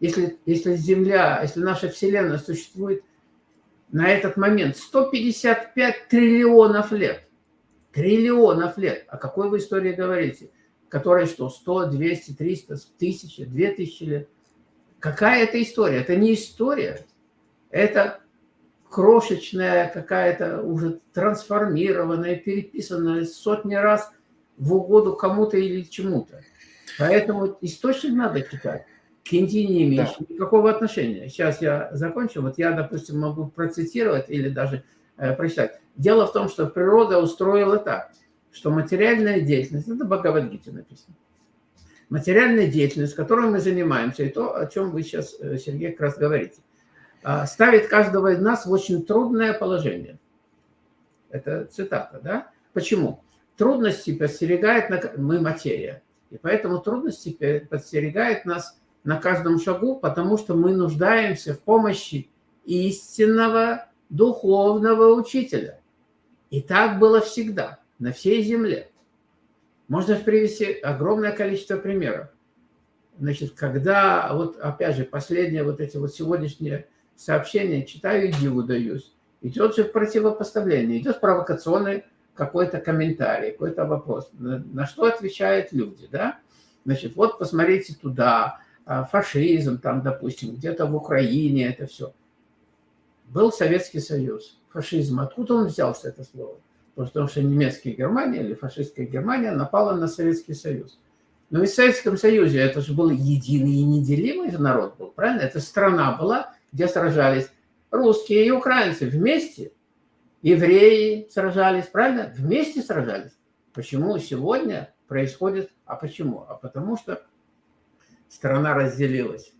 Если, если Земля, если наша Вселенная существует на этот момент 155 триллионов лет, триллионов лет, о какой вы истории говорите? Которая что, 100, 200, 300, 1000, 2000 лет? Какая это история? Это не история, это крошечная какая-то уже трансформированная, переписанная сотни раз в угоду кому-то или чему-то. Поэтому источник надо читать. К Индии не имеешь да. никакого отношения. Сейчас я закончу. Вот я, допустим, могу процитировать или даже э, прочитать. Дело в том, что природа устроила так, что материальная деятельность, это Бхагавадгите написано, материальная деятельность, которой мы занимаемся, и то, о чем вы сейчас, э, Сергей, как раз говорите, а, ставит каждого из нас в очень трудное положение. Это цитата, да? Почему? Трудности подстерегает, на... мы материя, и поэтому трудности подстерегает нас на каждом шагу, потому что мы нуждаемся в помощи истинного духовного учителя. И так было всегда, на всей земле. Можно привести огромное количество примеров. Значит, когда, вот опять же, последние вот эти вот сегодняшние сообщение, читаю и диву даюсь. Идет же противопоставление, идет провокационный какой-то комментарий, какой-то вопрос. На, на что отвечают люди, да? Значит, вот посмотрите туда, а, фашизм там, допустим, где-то в Украине это все. Был Советский Союз, фашизм. Откуда он взялся, это слово? Потому что немецкая Германия или фашистская Германия напала на Советский Союз. Но и в Советском Союзе это же был единый и неделимый народ был, правильно? Это страна была, где сражались русские и украинцы вместе, евреи сражались, правильно? Вместе сражались. Почему сегодня происходит? А почему? А потому что страна разделилась.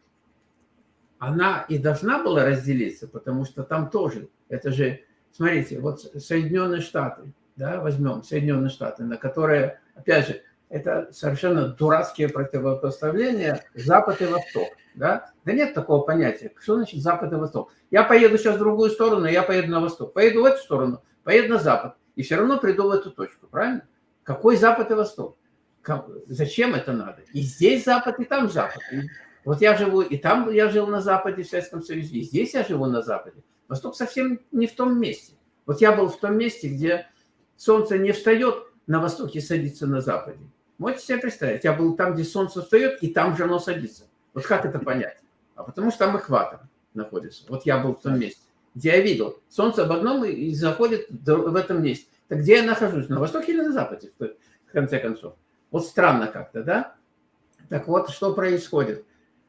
Она и должна была разделиться, потому что там тоже, это же, смотрите, вот Соединенные Штаты, да, возьмем Соединенные Штаты, на которые, опять же, это совершенно дурацкие противопоставления Запад и Восток. Да? да нет такого понятия. Что значит Запад и Восток? Я поеду сейчас в другую сторону, я поеду на Восток. Поеду в эту сторону, поеду на Запад. И все равно приду в эту точку, правильно? Какой Запад и Восток? Зачем это надо? И здесь Запад, и там Запад. И вот я живу, и там я жил на Западе, в Советском Союзе, и здесь я живу на Западе. Восток совсем не в том месте. Вот я был в том месте, где солнце не встает на востоке, садится на западе. Можете себе представить, я был там, где солнце встает, и там же оно садится. Вот как это понять? А потому что там экватор находится. Вот я был в том месте, где я видел. Солнце об одном и заходит в этом месте. Так где я нахожусь? На востоке или на западе, в конце концов? Вот странно как-то, да? Так вот, что происходит?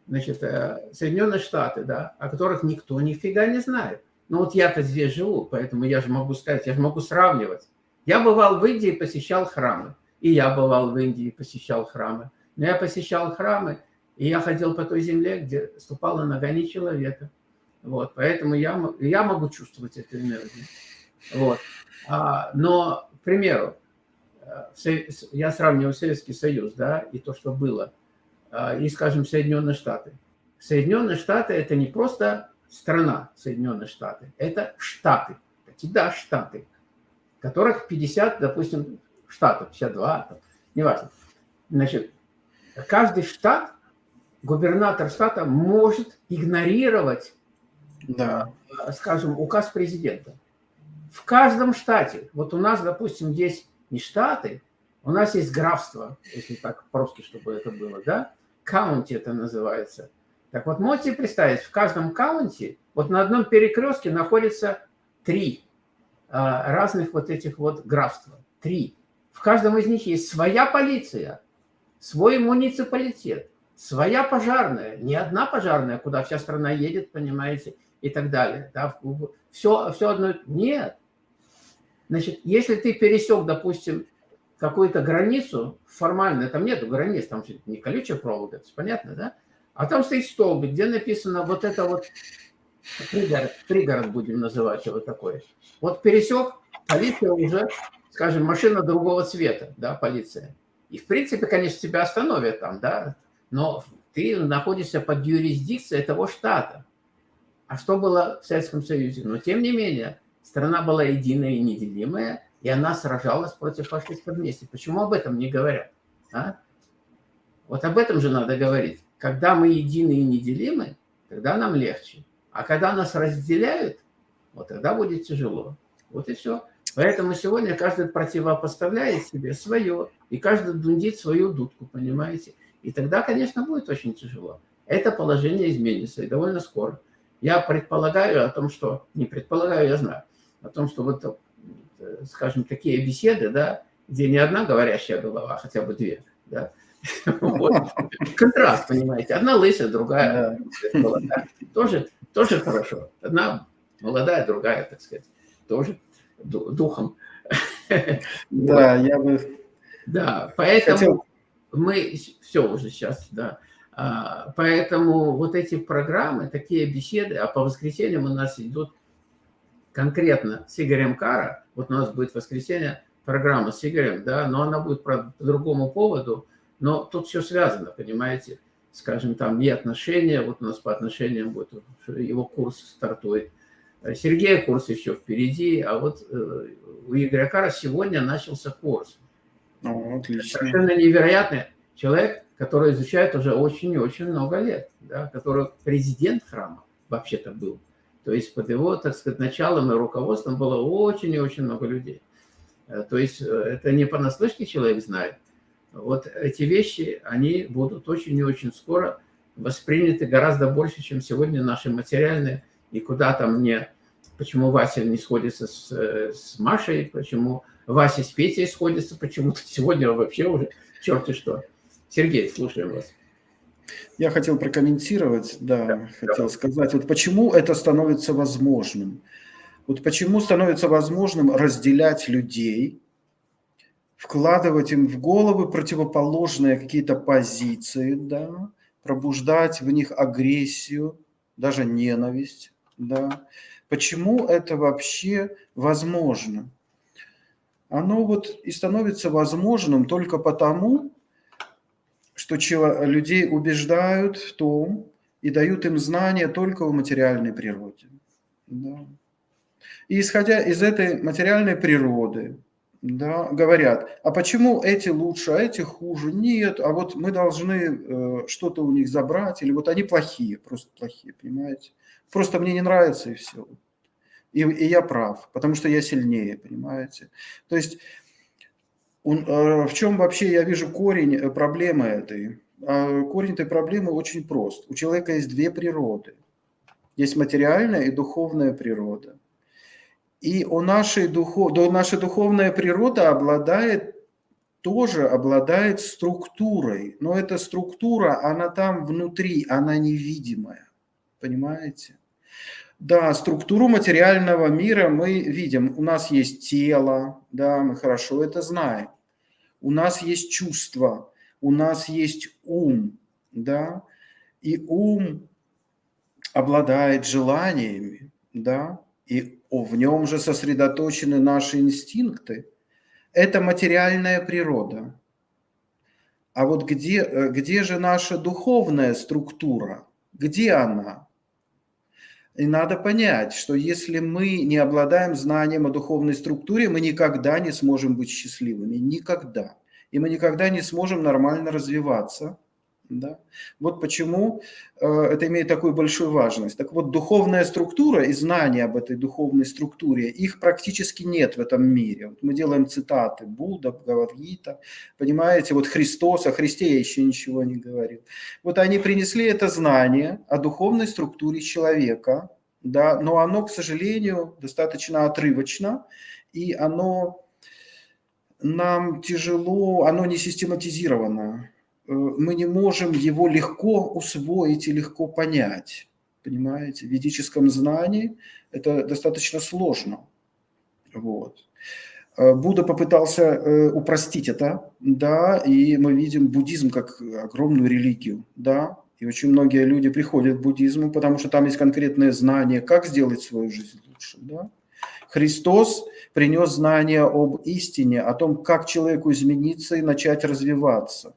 Значит, э, Соединенные Штаты, да, о которых никто нифига не знает. Ну вот я-то здесь живу, поэтому я же могу сказать, я же могу сравнивать. Я бывал в Индии, посещал храмы. И я бывал в Индии, посещал храмы. Но я посещал храмы, и я ходил по той земле, где ступала нога не человека. Вот, поэтому я, я могу чувствовать эту энергию. Вот. А, но, к примеру, э, я сравниваю Советский Союз, да, и то, что было, а, и, скажем, Соединенные Штаты. Соединенные Штаты – это не просто страна Соединенные Штаты. Это штаты. Такие, да, штаты. Которых 50, допустим, штатов, 52, там, неважно. Значит, каждый штат, губернатор штата может игнорировать, да. Э, скажем, указ президента. В каждом штате, вот у нас, допустим, есть не штаты, у нас есть графство, если так по-русски, чтобы это было, да? Каунти это называется. Так вот, можете представить, в каждом каунти, вот на одном перекрестке находится три а, разных вот этих вот графства. Три. В каждом из них есть своя полиция, свой муниципалитет, своя пожарная, не одна пожарная, куда вся страна едет, понимаете, и так далее. Да? Все, все одно... Нет. Значит, если ты пересек, допустим, какую-то границу, формально там нету границ, там не колючая проволока, это понятно, да? А там стоит столбик, где написано вот это вот, пригород, пригород будем называть его такой. Вот пересек, полиция уже, скажем, машина другого цвета, да, полиция. И, в принципе, конечно, тебя остановят там, да, но ты находишься под юрисдикцией того штата. А что было в Советском Союзе? Но, тем не менее, страна была единая и неделимая, и она сражалась против фашистов вместе. Почему об этом не говорят? А? Вот об этом же надо говорить. Когда мы едины и неделимы, тогда нам легче. А когда нас разделяют, вот тогда будет тяжело. Вот и все. Поэтому сегодня каждый противопоставляет себе свое, и каждый дундит свою дудку, понимаете? И тогда, конечно, будет очень тяжело. Это положение изменится, и довольно скоро. Я предполагаю о том, что... Не предполагаю, я знаю. О том, что вот Э, скажем, такие беседы, да, где не одна говорящая голова, а хотя бы две, да. Контраст, понимаете. Одна лысая, другая молодая. Тоже, тоже хорошо. Одна молодая, другая, так сказать, тоже духом. Да, я бы... Да, поэтому мы... Все уже сейчас, да. А, поэтому вот эти программы, такие беседы, а по воскресеньям у нас идут конкретно с Игорем Кара, вот у нас будет воскресенье программа с Игорем, да, но она будет по другому поводу, но тут все связано, понимаете, скажем, там и отношения, вот у нас по отношениям будет, его курс стартует, Сергея курс еще впереди, а вот э, у Игоря Кара сегодня начался курс. О, отлично. Совершенно невероятный человек, который изучает уже очень и очень много лет, да, который президент храма вообще-то был. То есть под его, так сказать, началом и руководством было очень и очень много людей. Э, то есть э, это не понаслышке человек знает. Вот эти вещи, они будут очень и очень скоро восприняты гораздо больше, чем сегодня наши материальные. И куда там мне, почему Вася не сходится с, э, с Машей, почему Вася с Петей сходится, почему-то сегодня вообще уже черти что. Сергей, слушаем вас. Я хотел прокомментировать, да, да хотел да. сказать, вот почему это становится возможным. Вот почему становится возможным разделять людей, вкладывать им в головы противоположные какие-то позиции, да, пробуждать в них агрессию, даже ненависть, да. Почему это вообще возможно? Оно вот и становится возможным только потому, что людей убеждают в том и дают им знания только в материальной природе. Да. И исходя из этой материальной природы, да, говорят, а почему эти лучше, а эти хуже? Нет, а вот мы должны э, что-то у них забрать, или вот они плохие, просто плохие, понимаете? Просто мне не нравится и все. И, и я прав, потому что я сильнее, понимаете? То есть он, э, в чем вообще я вижу корень э, проблемы этой? А, корень этой проблемы очень прост. У человека есть две природы. Есть материальная и духовная природа. И у нашей, духов... да, наша духовная природа обладает, тоже обладает структурой. Но эта структура, она там внутри, она невидимая. Понимаете? Да, структуру материального мира мы видим. У нас есть тело, да, мы хорошо это знаем. У нас есть чувства, у нас есть ум, да, и ум обладает желаниями, да, и в нем же сосредоточены наши инстинкты. Это материальная природа. А вот где, э, где же наша духовная структура? Где она? И надо понять, что если мы не обладаем знанием о духовной структуре, мы никогда не сможем быть счастливыми. Никогда. И мы никогда не сможем нормально развиваться да? Вот почему э, это имеет такую большую важность. Так вот, духовная структура и знания об этой духовной структуре, их практически нет в этом мире. Вот мы делаем цитаты Будда, Бхагавадгита, понимаете, вот Христос, о Христе я еще ничего не говорил. Вот они принесли это знание о духовной структуре человека, да, но оно, к сожалению, достаточно отрывочно, и оно нам тяжело, оно не систематизировано. Э, мы не можем его легко усвоить и легко понять. Понимаете, в ведическом знании это достаточно сложно. Вот. Э, Будда попытался э, упростить это, да, и мы видим буддизм как огромную религию, да, и очень многие люди приходят к буддизму, потому что там есть конкретное знание, как сделать свою жизнь лучше, да. Христос принес знание об истине, о том, как человеку измениться и начать развиваться.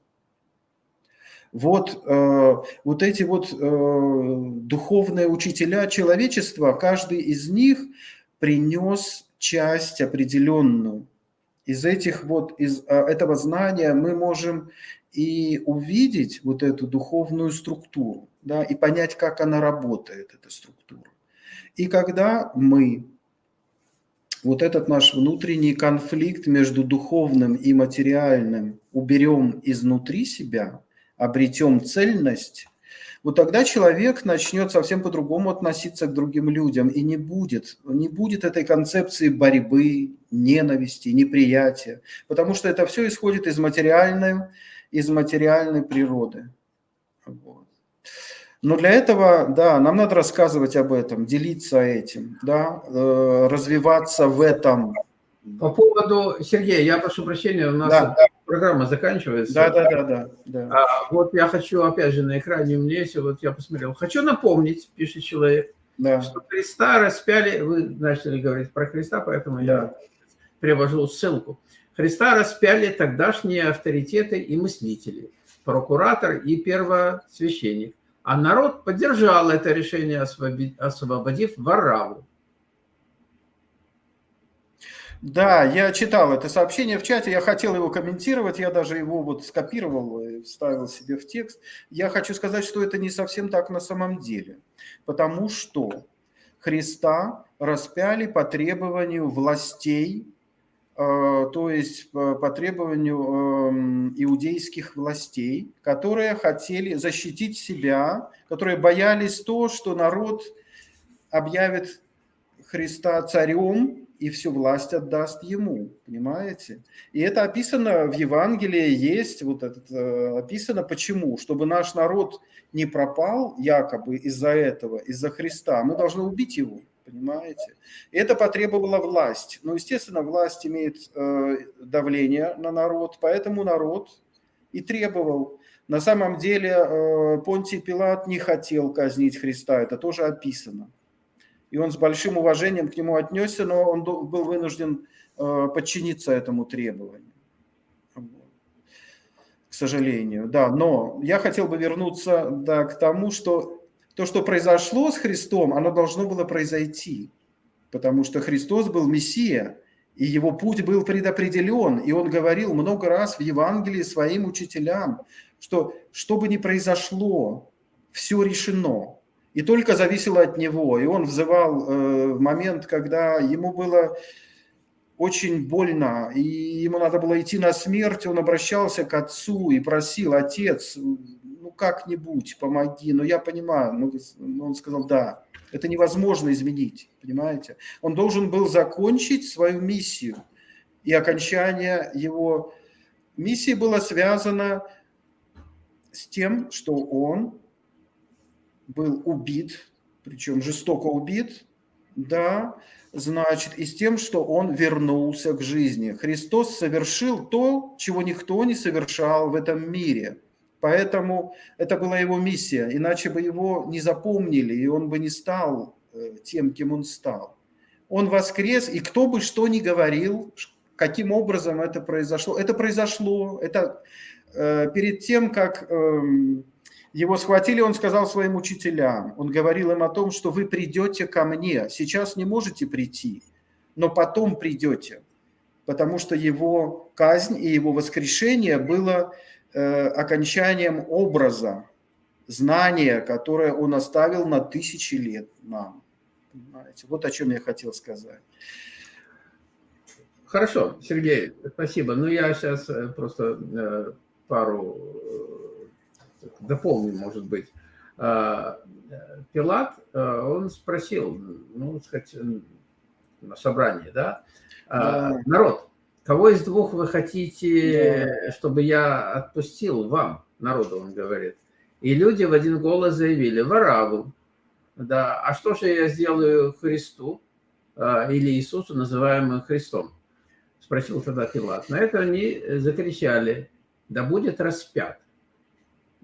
Вот, э, вот эти вот э, духовные учителя человечества, каждый из них принес часть определенную. Из этих вот, из э, этого знания мы можем и увидеть вот эту духовную структуру, да, и понять, как она работает, эта структура. И когда мы вот этот наш внутренний конфликт между духовным и материальным уберем изнутри себя – обретем цельность, вот тогда человек начнет совсем по-другому относиться к другим людям, и не будет, не будет этой концепции борьбы, ненависти, неприятия, потому что это все исходит из материальной, из материальной природы. Вот. Но для этого, да, нам надо рассказывать об этом, делиться этим, да, э, развиваться в этом. По поводу, Сергей, я прошу прощения, у нас да программа заканчивается. Да, да, да, да. да. А, вот я хочу, опять же, на экране меня есть, вот я посмотрел. Хочу напомнить, пишет человек, да. что Христа распяли, вы начали говорить про Христа, поэтому да. я привожу ссылку. Христа распяли тогдашние авторитеты и мыслители, прокуратор и первосвященник. А народ поддержал это решение, освободив Вараву. Да, я читал это сообщение в чате, я хотел его комментировать, я даже его вот скопировал и вставил себе в текст. Я хочу сказать, что это не совсем так на самом деле, потому что Христа распяли по требованию властей, э, то есть по требованию эм, иудейских властей, которые хотели защитить себя, которые боялись то, что народ объявит Христа царем, и всю власть отдаст ему, понимаете? И это описано в Евангелии, есть вот это э, описано почему? Чтобы наш народ не пропал якобы из-за этого, из-за Христа, мы должны убить его, понимаете? Это потребовала власть. Ну, естественно, власть имеет э, давление на народ, поэтому народ и требовал. На самом деле э, Понтий Пилат не хотел казнить Христа, это тоже описано и он с большим уважением к нему отнесся, но он был вынужден э, подчиниться этому требованию. К сожалению, да. Но я хотел бы вернуться да, к тому, что то, что произошло с Христом, оно должно было произойти, потому что Христос был Мессия, и его путь был предопределен, и он говорил много раз в Евангелии своим учителям, что что бы ни произошло, все решено и только зависело от него. И он взывал э, в момент, когда ему было очень больно, и ему надо было идти на смерть, он обращался к отцу и просил, отец, ну как-нибудь помоги, но я понимаю, ну, ну, он сказал, да, это невозможно изменить, понимаете. Он должен был закончить свою миссию, и окончание его миссии было связано с тем, что он был убит, причем жестоко убит, да, значит, и с тем, что он вернулся к жизни. Христос совершил то, чего никто не совершал в этом мире. Поэтому это была его миссия, иначе бы его не запомнили, и он бы не стал э, тем, кем он стал. Он воскрес, и кто бы что ни говорил, каким образом это произошло, это произошло, это э, перед тем, как... Э, Его схватили, он сказал своим учителям, он говорил им о том, что вы придете ко мне, сейчас не можете прийти, но потом придете, потому что его казнь и его воскрешение было э, окончанием образа, знания, которое он оставил на тысячи лет нам. Понимаете? Вот о чем я хотел сказать. Хорошо, Сергей, спасибо. Ну, я сейчас э, просто э, пару дополню, может быть. А, Пилат, он спросил, ну, сказать, на собрании, да, а, да. народ, кого из двух вы хотите, да. чтобы я отпустил вам, народу, он говорит. И люди в один голос заявили, Вараву. Да, а что же я сделаю Христу а, или Иисусу, называемым Христом? Спросил тогда Пилат. На это они закричали, да будет распят.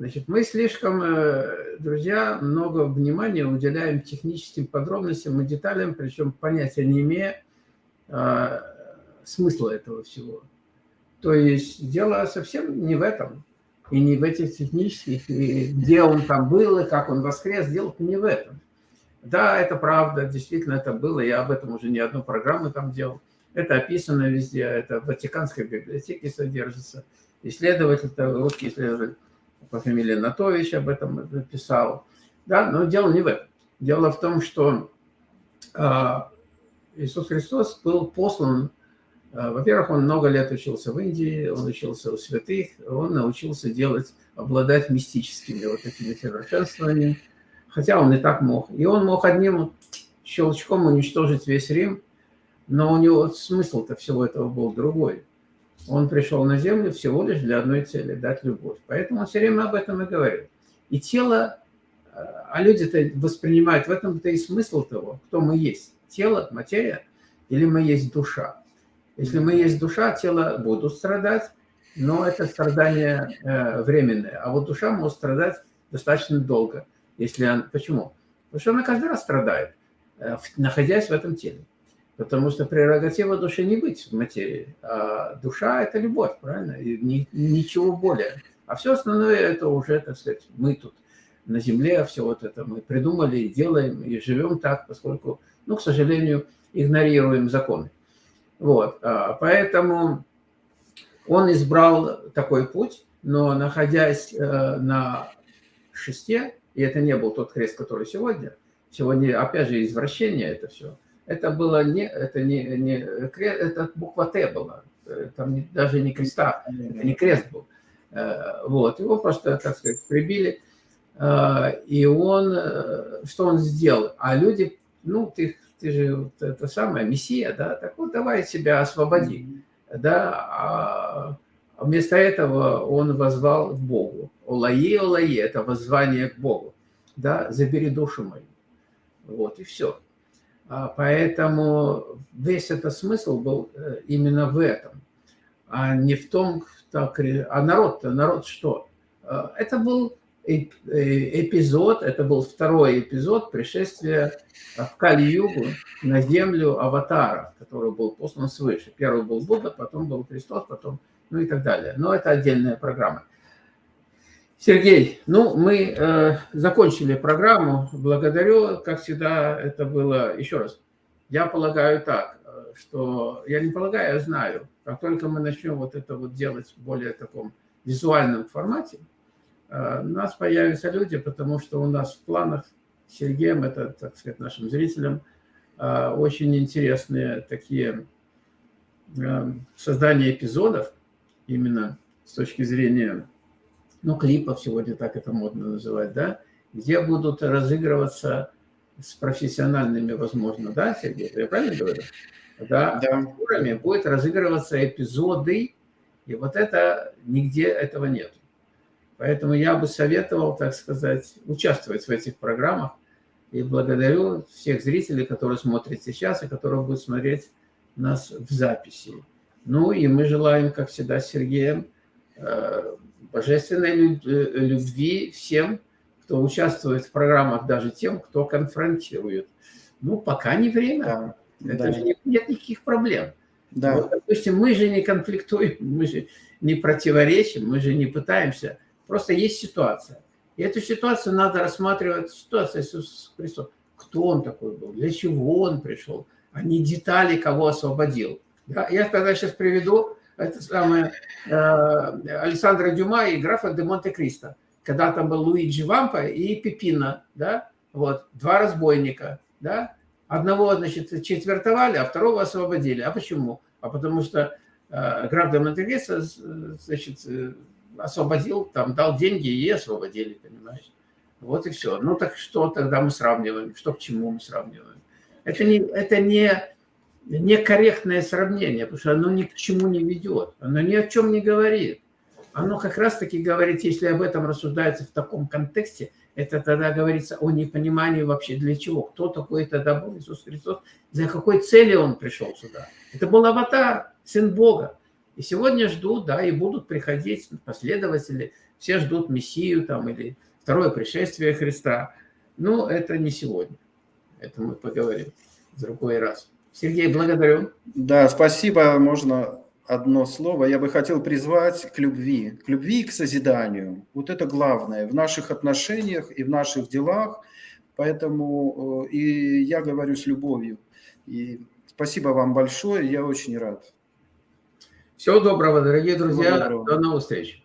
Значит, мы слишком, э, друзья, много внимания уделяем техническим подробностям и деталям, причем понятия не имея э, смысла этого всего. То есть дело совсем не в этом, и не в этих технических, и где он там был, и как он воскрес, дело не в этом. Да, это правда, действительно это было, я об этом уже не одну программу там делал. Это описано везде, это в Ватиканской библиотеке содержится. Исследователь, русский исследователь по фамилии Натович об этом написал. Да, но дело не в этом. Дело в том, что а, Иисус Христос был послан, а, во-первых, он много лет учился в Индии, он учился у святых, он научился делать, обладать мистическими вот этими совершенствованиями, хотя он и так мог. И он мог одним щелчком уничтожить весь Рим, но у него смысл-то всего этого был другой. Он пришел на землю всего лишь для одной цели – дать любовь. Поэтому он все время об этом и говорит. И тело, э, а люди-то воспринимают, в этом-то и смысл того, кто мы есть. Тело, материя или мы есть душа. Если мы есть душа, тело будут страдать, но это страдание э, временное. А вот душа может страдать достаточно долго. Если она... Почему? Потому что она каждый раз страдает, э, находясь в этом теле. Потому что прерогатива души не быть в материи, а душа – это любовь, правильно? И ни, ничего более. А все остальное – это уже, так сказать, мы тут на земле, все вот это мы придумали и делаем, и живем так, поскольку, ну, к сожалению, игнорируем законы. Вот, а, поэтому он избрал такой путь, но находясь э, на шесте, и это не был тот крест, который сегодня, сегодня, опять же, извращение это все – это было не, это не, не это буква Т была, там не, даже не креста, это не крест был. Э, вот, его просто, так сказать, прибили, э, и он, э, что он сделал? А люди, ну, ты, ты же это самое, мессия, да, так вот давай себя освободи, да, а вместо этого он возвал к Богу. Олае, олае, это воззвание к Богу, да, забери душу мою. Вот, и все. А, поэтому весь этот смысл был э, именно в этом, а не в том, так, а народ-то, народ что? А, это был э, эпизод, это был второй эпизод пришествия в Кали-Югу на землю аватара, который был послан свыше. Первый был Будда, потом был Христос, потом, ну и так далее. Но это отдельная программа. Сергей, ну, мы э, закончили программу. Благодарю, как всегда, это было, еще раз, я полагаю так, что, я не полагаю, я знаю, как только мы начнем вот это вот делать в более таком визуальном формате, э, у нас появятся люди, потому что у нас в планах с Сергеем, это, так сказать, нашим зрителям, э, очень интересные такие э, создания эпизодов, именно с точки зрения ну, клипов сегодня так это модно называть, да, где будут разыгрываться с профессиональными, возможно, да, Сергей, я правильно говорю? Да, да. актерами будет разыгрываться эпизоды, и вот это, нигде этого нет. Поэтому я бы советовал, так сказать, участвовать в этих программах, и благодарю всех зрителей, которые смотрят сейчас и которые будут смотреть нас в записи. Ну и мы желаем, как всегда, с Сергеем э, божественной э, любви всем, кто участвует в программах, даже тем, кто конфронтирует. Ну, пока не время. Да, Это да. же нет, нет никаких проблем. Да. Вот, допустим, мы же не конфликтуем, мы же не противоречим, мы же не пытаемся. Просто есть ситуация. И эту ситуацию надо рассматривать, ситуация Иисуса Христа. Кто он такой был, для чего он пришел, а не детали, кого освободил. Да? Я тогда сейчас приведу это самое, э, Александра Дюма и графа де Монте-Кристо, когда там был Луиджи Вампа и Пепина, да, вот, два разбойника, да, одного, значит, четвертовали, а второго освободили. А почему? А потому что э, граф де Монте-Кристо, значит, э, освободил, там, дал деньги и освободили, понимаешь? Вот и все. Ну так что тогда мы сравниваем? Что к чему мы сравниваем? Это не, это не некорректное сравнение, потому что оно ни к чему не ведет, оно ни о чем не говорит. Оно как раз-таки говорит, если об этом рассуждается в таком контексте, это тогда говорится о непонимании вообще для чего, кто такой тогда был Иисус Христос, за какой цели он пришел сюда. Это был аватар, сын Бога. И сегодня ждут, да, и будут приходить последователи, все ждут Мессию там или второе пришествие Христа. Но это не сегодня. Это мы поговорим в другой раз. Сергей, благодарю. Да, спасибо. Можно одно слово. Я бы хотел призвать к любви, к любви и к созиданию. Вот это главное в наших отношениях и в наших делах. Поэтому э, и я говорю с любовью. И спасибо вам большое, я очень рад. Всего доброго, дорогие друзья. Доброго. До новых встреч.